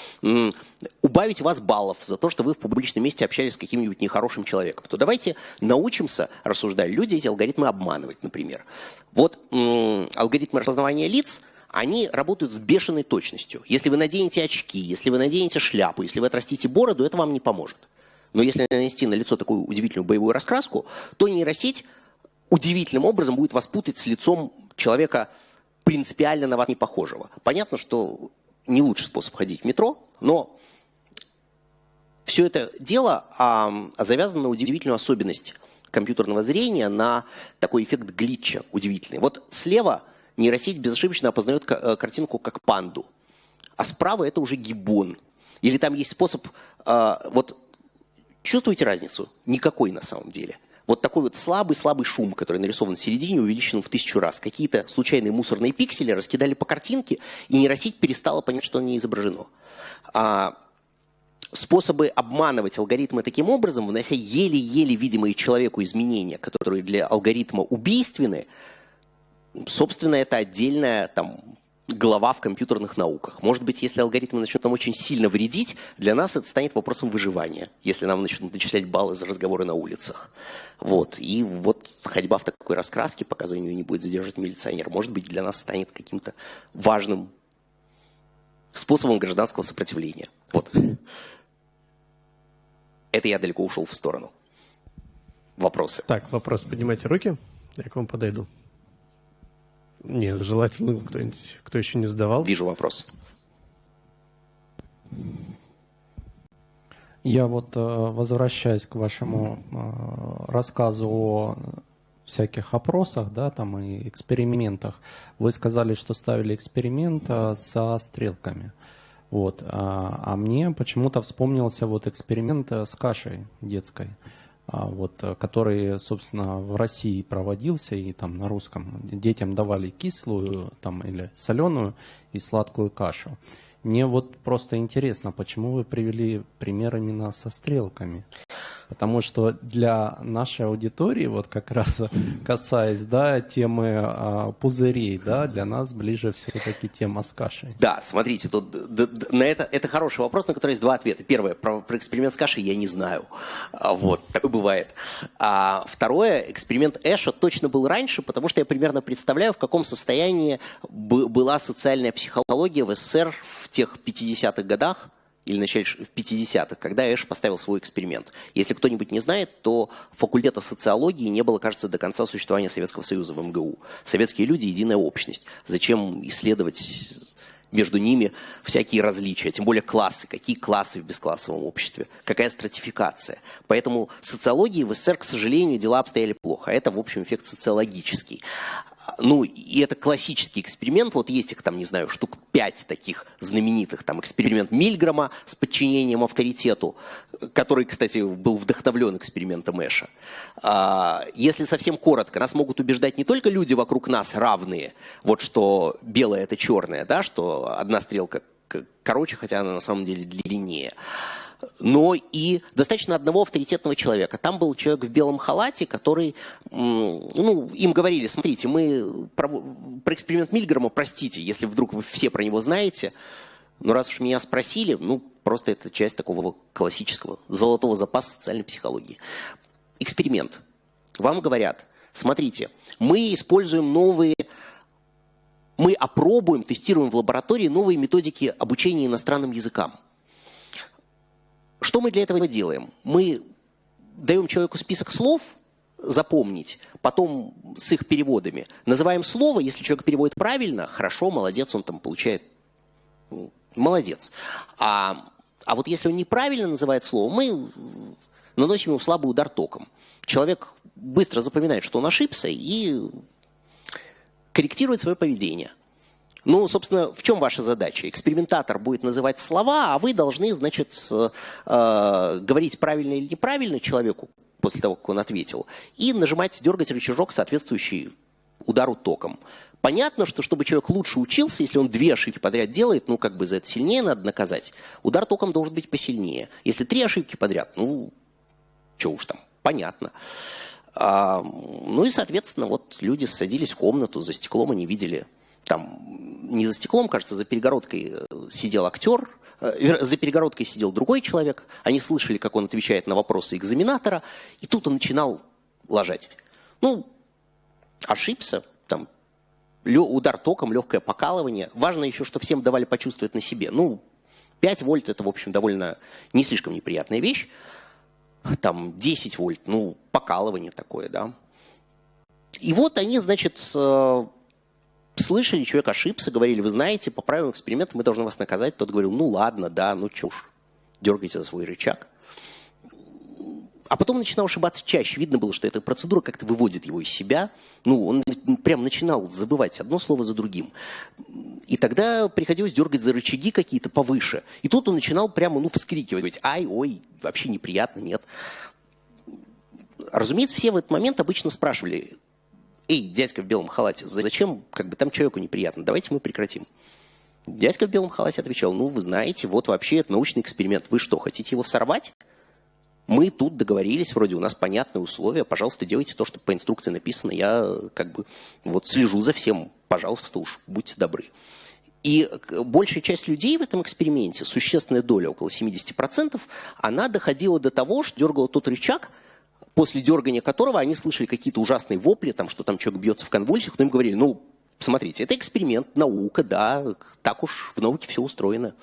убавить вас баллов за то, что вы в публичном месте общались с каким-нибудь нехорошим человеком, то давайте научимся, рассуждая люди, эти алгоритмы обманывать, например. Вот алгоритмы распознавания лиц – они работают с бешеной точностью. Если вы наденете очки, если вы наденете шляпу, если вы отрастите бороду, это вам не поможет. Но если нанести на лицо такую удивительную боевую раскраску, то нейросеть удивительным образом будет вас путать с лицом человека принципиально на вас не похожего. Понятно, что не лучший способ ходить в метро, но все это дело а, завязано на удивительную особенность компьютерного зрения, на такой эффект глитча удивительный. Вот слева нейросеть безошибочно опознает э, картинку как панду, а справа это уже гиббон. Или там есть способ, э, вот чувствуете разницу? Никакой на самом деле. Вот такой вот слабый-слабый шум, который нарисован в середине, увеличен в тысячу раз. Какие-то случайные мусорные пиксели раскидали по картинке, и нейросеть перестала понять, что не изображено. А способы обманывать алгоритмы таким образом, внося еле-еле видимые человеку изменения, которые для алгоритма убийственны, собственно, это отдельная там, глава в компьютерных науках. Может быть, если алгоритмы начнут нам очень сильно вредить, для нас это станет вопросом выживания, если нам начнут начислять баллы за разговоры на улицах. Вот. И вот ходьба в такой раскраске, пока за нее не будет задержать милиционер, может быть, для нас станет каким-то важным способом гражданского сопротивления. Вот. Это я далеко ушел в сторону. Вопросы? Так, вопрос. Поднимайте руки, я к вам подойду. Нет, желательно кто-нибудь, кто еще не задавал. Вижу вопрос. Я вот, э, возвращаясь к вашему э, рассказу о всяких опросах, да, там и экспериментах, вы сказали, что ставили эксперимент э, со стрелками. Вот. А, а мне почему-то вспомнился вот эксперимент с кашей детской. А, вот, э, который, собственно, в России проводился, и там на русском детям давали кислую там, или соленую и сладкую кашу. Мне вот просто интересно, почему вы привели пример именно со стрелками? Потому что для нашей аудитории, вот как раз касаясь да, темы а, пузырей, да, для нас ближе все-таки тема с кашей. Да, смотрите, тут да, да, на это, это хороший вопрос, на который есть два ответа. Первое, про, про эксперимент с кашей я не знаю. А, вот, такое бывает. А второе, эксперимент Эша точно был раньше, потому что я примерно представляю, в каком состоянии была социальная психология в СССР в тех 50-х годах, или начале в 50-х, когда Эш поставил свой эксперимент. Если кто-нибудь не знает, то факультета социологии не было, кажется, до конца существования Советского Союза в МГУ. Советские люди – единая общность. Зачем исследовать между ними всякие различия, тем более классы, какие классы в бесклассовом обществе, какая стратификация. Поэтому социологии в СССР, к сожалению, дела обстояли плохо. Это, в общем, эффект социологический ну, и это классический эксперимент, вот есть их там, не знаю, штук пять таких знаменитых, там, эксперимент Мильгрома с подчинением авторитету, который, кстати, был вдохновлен экспериментом Эша. А, если совсем коротко, нас могут убеждать не только люди вокруг нас равные, вот что белое это черное, да, что одна стрелка короче, хотя она на самом деле длиннее, но и достаточно одного авторитетного человека. Там был человек в белом халате, который, ну, им говорили, смотрите, мы про, про эксперимент Мильгрома, простите, если вдруг вы все про него знаете, но раз уж меня спросили, ну, просто это часть такого классического золотого запаса социальной психологии. Эксперимент. Вам говорят, смотрите, мы используем новые мы опробуем, тестируем в лаборатории новые методики обучения иностранным языкам. Что мы для этого делаем? Мы даем человеку список слов, запомнить, потом с их переводами. Называем слово, если человек переводит правильно, хорошо, молодец, он там получает, молодец. А, а вот если он неправильно называет слово, мы наносим ему слабый удар током. Человек быстро запоминает, что он ошибся и корректирует свое поведение. Ну, собственно, в чем ваша задача? Экспериментатор будет называть слова, а вы должны, значит, э, говорить правильно или неправильно человеку после того, как он ответил, и нажимать, дергать рычажок, соответствующий удару током. Понятно, что чтобы человек лучше учился, если он две ошибки подряд делает, ну, как бы за это сильнее надо наказать. Удар током должен быть посильнее. Если три ошибки подряд, ну, что уж там, понятно. А, ну и, соответственно, вот люди садились в комнату, за стеклом они видели, там, не за стеклом, кажется, за перегородкой э, сидел актер, э, за перегородкой сидел другой человек, они слышали, как он отвечает на вопросы экзаменатора, и тут он начинал лажать. Ну, ошибся, там, удар током, легкое покалывание. Важно еще, что всем давали почувствовать на себе. Ну, 5 вольт это, в общем, довольно не слишком неприятная вещь. Там 10 вольт, ну, покалывание такое, да. И вот они, значит, э, слышали, человек ошибся, говорили, вы знаете, по правилам эксперимента мы должны вас наказать. Тот говорил, ну ладно, да, ну чушь, дергайте за свой рычаг. А потом начинал ошибаться чаще. Видно было, что эта процедура как-то выводит его из себя. Ну, он прям начинал забывать одно слово за другим. И тогда приходилось дергать за рычаги какие-то повыше. И тут он начинал прямо, ну, вскрикивать. Ай, ой, вообще неприятно, нет. Разумеется, все в этот момент обычно спрашивали, эй, дядька в белом халате, зачем, как бы там человеку неприятно, давайте мы прекратим. Дядька в белом халате отвечал, ну, вы знаете, вот вообще это научный эксперимент, вы что, хотите его сорвать? Мы тут договорились, вроде у нас понятные условия, пожалуйста, делайте то, что по инструкции написано, я как бы вот слежу за всем, пожалуйста, уж будьте добры. И большая часть людей в этом эксперименте, существенная доля, около 70%, она доходила до того, что дергала тот рычаг, после дергания которого они слышали какие-то ужасные вопли, там, что там человек бьется в конвульсиях, но им говорили, ну, смотрите, это эксперимент, наука, да, так уж в науке все устроено.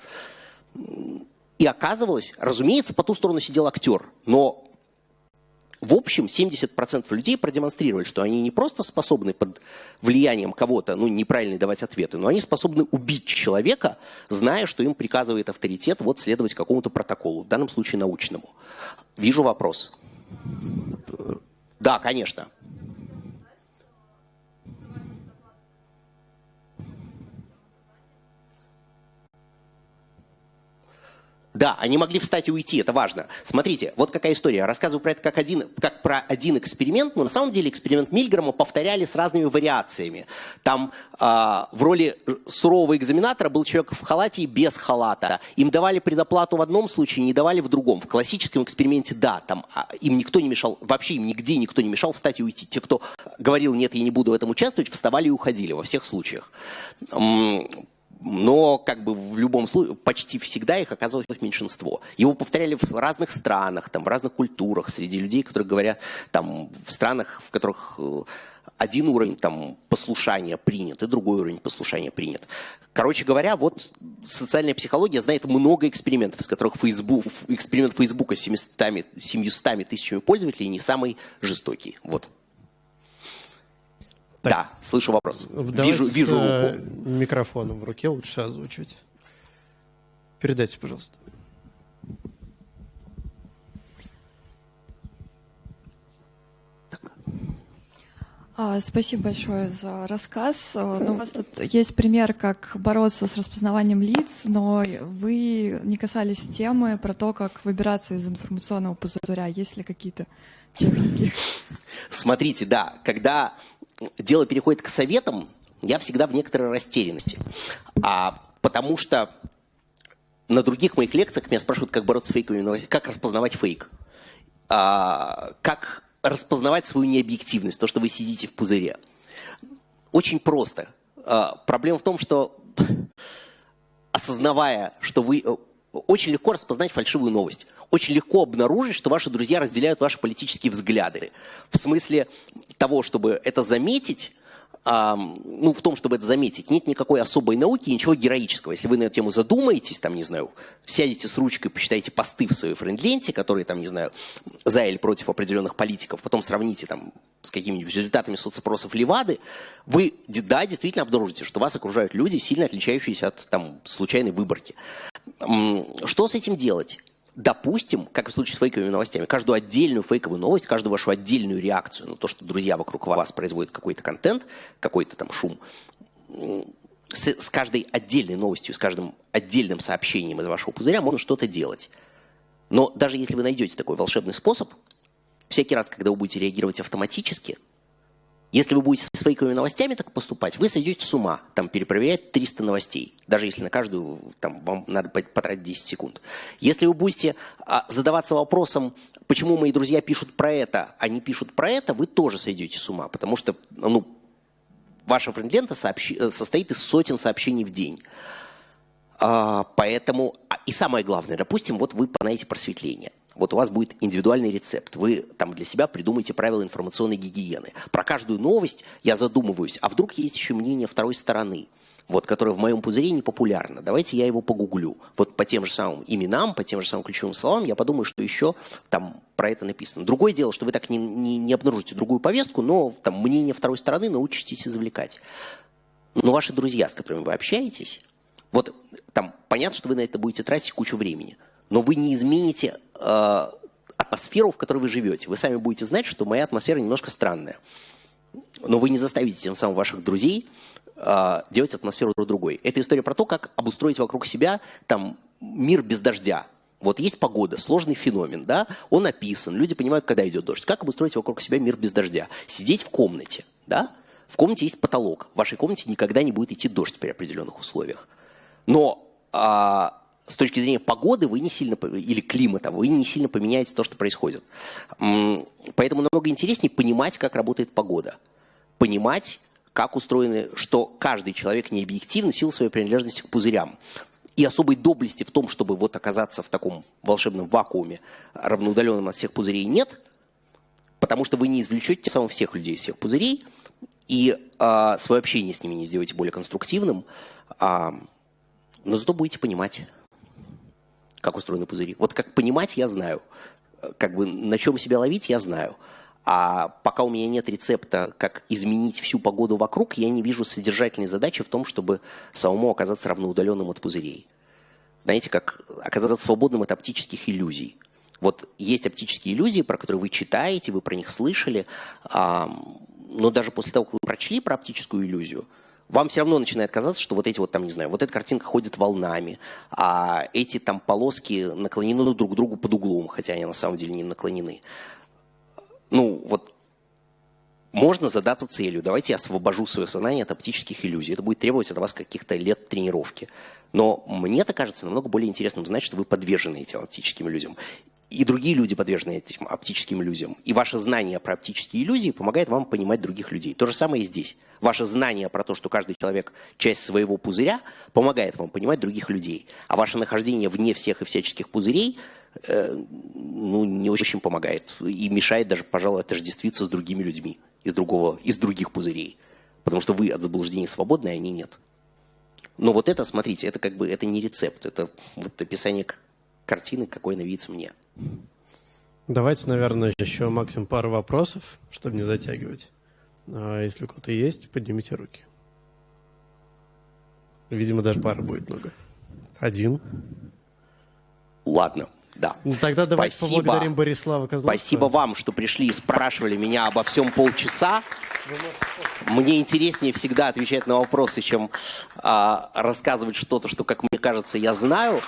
И оказывалось, разумеется, по ту сторону сидел актер, но в общем 70% людей продемонстрировали, что они не просто способны под влиянием кого-то, ну, неправильно давать ответы, но они способны убить человека, зная, что им приказывает авторитет вот следовать какому-то протоколу, в данном случае научному. Вижу вопрос. Да, конечно. Да, они могли встать и уйти, это важно. Смотрите, вот какая история. Рассказываю про это как, один, как про один эксперимент, но на самом деле эксперимент Мильграма повторяли с разными вариациями. Там э, в роли сурового экзаменатора был человек в халате и без халата. Им давали предоплату в одном случае, не давали в другом. В классическом эксперименте, да, там а, им никто не мешал, вообще им нигде никто не мешал встать и уйти. Те, кто говорил, нет, я не буду в этом участвовать, вставали и уходили во всех случаях но как бы в любом случае почти всегда их оказывалось меньшинство. Его повторяли в разных странах, там, в разных культурах, среди людей, которые говорят там, в странах, в которых э, один уровень там, послушания принят, и другой уровень послушания принят. Короче говоря, вот социальная психология знает много экспериментов, из которых Facebook, эксперимент Фейсбука с 700, 700 тысячами пользователей не самый жестокий. Вот. Так. Да, слышу вопрос. Давайте вижу, вижу руку. Микрофоном в руке лучше озвучивать. Передайте, пожалуйста. А, спасибо большое за рассказ. А, ну, у вас тут есть пример, как бороться с распознаванием лиц, но вы не касались темы про то, как выбираться из информационного пузыря. Есть ли какие-то техники? Смотрите, да, когда дело переходит к советам, я всегда в некоторой растерянности. А, потому что на других моих лекциях меня спрашивают, как бороться с фейковыми новостями, как распознавать фейк, а, как распознавать свою необъективность, то, что вы сидите в пузыре. Очень просто. А, проблема в том, что осознавая, что вы... Очень легко распознать фальшивую новость очень легко обнаружить, что ваши друзья разделяют ваши политические взгляды. В смысле того, чтобы это заметить, а, ну, в том, чтобы это заметить, нет никакой особой науки, ничего героического. Если вы на эту тему задумаетесь, там, не знаю, сядете с ручкой, посчитаете посты в своей френд-ленте, которые, там, не знаю, за или против определенных политиков, потом сравните там с какими-нибудь результатами соцопросов Левады, вы, да, действительно обнаружите, что вас окружают люди, сильно отличающиеся от там, случайной выборки. Что с этим делать? Допустим, как в случае с фейковыми новостями, каждую отдельную фейковую новость, каждую вашу отдельную реакцию на то, что друзья вокруг вас производят какой-то контент, какой-то там шум, с, с каждой отдельной новостью, с каждым отдельным сообщением из вашего пузыря можно что-то делать. Но даже если вы найдете такой волшебный способ, всякий раз, когда вы будете реагировать автоматически, Если вы будете с фейковыми новостями так поступать, вы сойдете с ума, там, перепроверять 300 новостей, даже если на каждую там, вам надо потратить 10 секунд. Если вы будете а, задаваться вопросом, почему мои друзья пишут про это, а не пишут про это, вы тоже сойдете с ума, потому что ну, ваша френд-лента э, состоит из сотен сообщений в день. А, поэтому, а, и самое главное, допустим, вот вы знаете просветление. Вот у вас будет индивидуальный рецепт. Вы там для себя придумаете правила информационной гигиены. Про каждую новость я задумываюсь, а вдруг есть еще мнение второй стороны, вот, которое в моем пузыре не популярно. Давайте я его погуглю. Вот по тем же самым именам, по тем же самым ключевым словам я подумаю, что еще там про это написано. Другое дело, что вы так не, не, не обнаружите другую повестку, но там мнение второй стороны научитесь извлекать. Но ваши друзья, с которыми вы общаетесь, вот там понятно, что вы на это будете тратить кучу времени – но вы не измените атмосферу, в которой вы живете. Вы сами будете знать, что моя атмосфера немножко странная. Но вы не заставите тем самым ваших друзей э, делать атмосферу друг другой. Это история про то, как обустроить вокруг себя там, мир без дождя. Вот есть погода, сложный феномен, да, он описан, люди понимают, когда идет дождь. Как обустроить вокруг себя мир без дождя? Сидеть в комнате, да, в комнате есть потолок, в вашей комнате никогда не будет идти дождь при определенных условиях. Но а, с точки зрения погоды вы не сильно, или климата, вы не сильно поменяете то, что происходит. Поэтому намного интереснее понимать, как работает погода. Понимать, как устроены, что каждый человек не объективно силу своей принадлежности к пузырям. И особой доблести в том, чтобы вот оказаться в таком волшебном вакууме, равноудаленном от всех пузырей, нет, потому что вы не извлечете тем самым всех людей из всех пузырей, и э, свое общение с ними не сделаете более конструктивным, э, но зато будете понимать как устроены пузыри. Вот как понимать, я знаю. Как бы на чем себя ловить, я знаю. А пока у меня нет рецепта, как изменить всю погоду вокруг, я не вижу содержательной задачи в том, чтобы самому оказаться равноудаленным от пузырей. Знаете, как оказаться свободным от оптических иллюзий. Вот есть оптические иллюзии, про которые вы читаете, вы про них слышали, но даже после того, как вы прочли про оптическую иллюзию – вам все равно начинает казаться, что вот эти вот там, не знаю, вот эта картинка ходит волнами, а эти там полоски наклонены друг к другу под углом, хотя они на самом деле не наклонены. Ну, вот можно задаться целью. Давайте я освобожу свое сознание от оптических иллюзий. Это будет требовать от вас каких-то лет тренировки. Но мне это кажется намного более интересным знать, что вы подвержены этим оптическим иллюзиям и другие люди подвержены этим оптическим иллюзиям. И ваше знание про оптические иллюзии помогает вам понимать других людей. То же самое и здесь. Ваше знание про то, что каждый человек часть своего пузыря, помогает вам понимать других людей. А ваше нахождение вне всех и всяческих пузырей э, ну, не очень помогает. И мешает даже, пожалуй, отождествиться с другими людьми из, другого, из других пузырей. Потому что вы от заблуждений свободны, а они нет. Но вот это, смотрите, это как бы это не рецепт, это вот описание картины, какой она видится мне. Давайте, наверное, еще максимум пару вопросов, чтобы не затягивать. А если у кого-то есть, поднимите руки. Видимо, даже пара будет много. Один. Ладно, да. Ну, тогда давайте Спасибо. поблагодарим Борислава Козловского. Спасибо вам, что пришли и спрашивали меня обо всем полчаса. Мне интереснее всегда отвечать на вопросы, чем а, рассказывать что-то, что, как мне кажется, я знаю.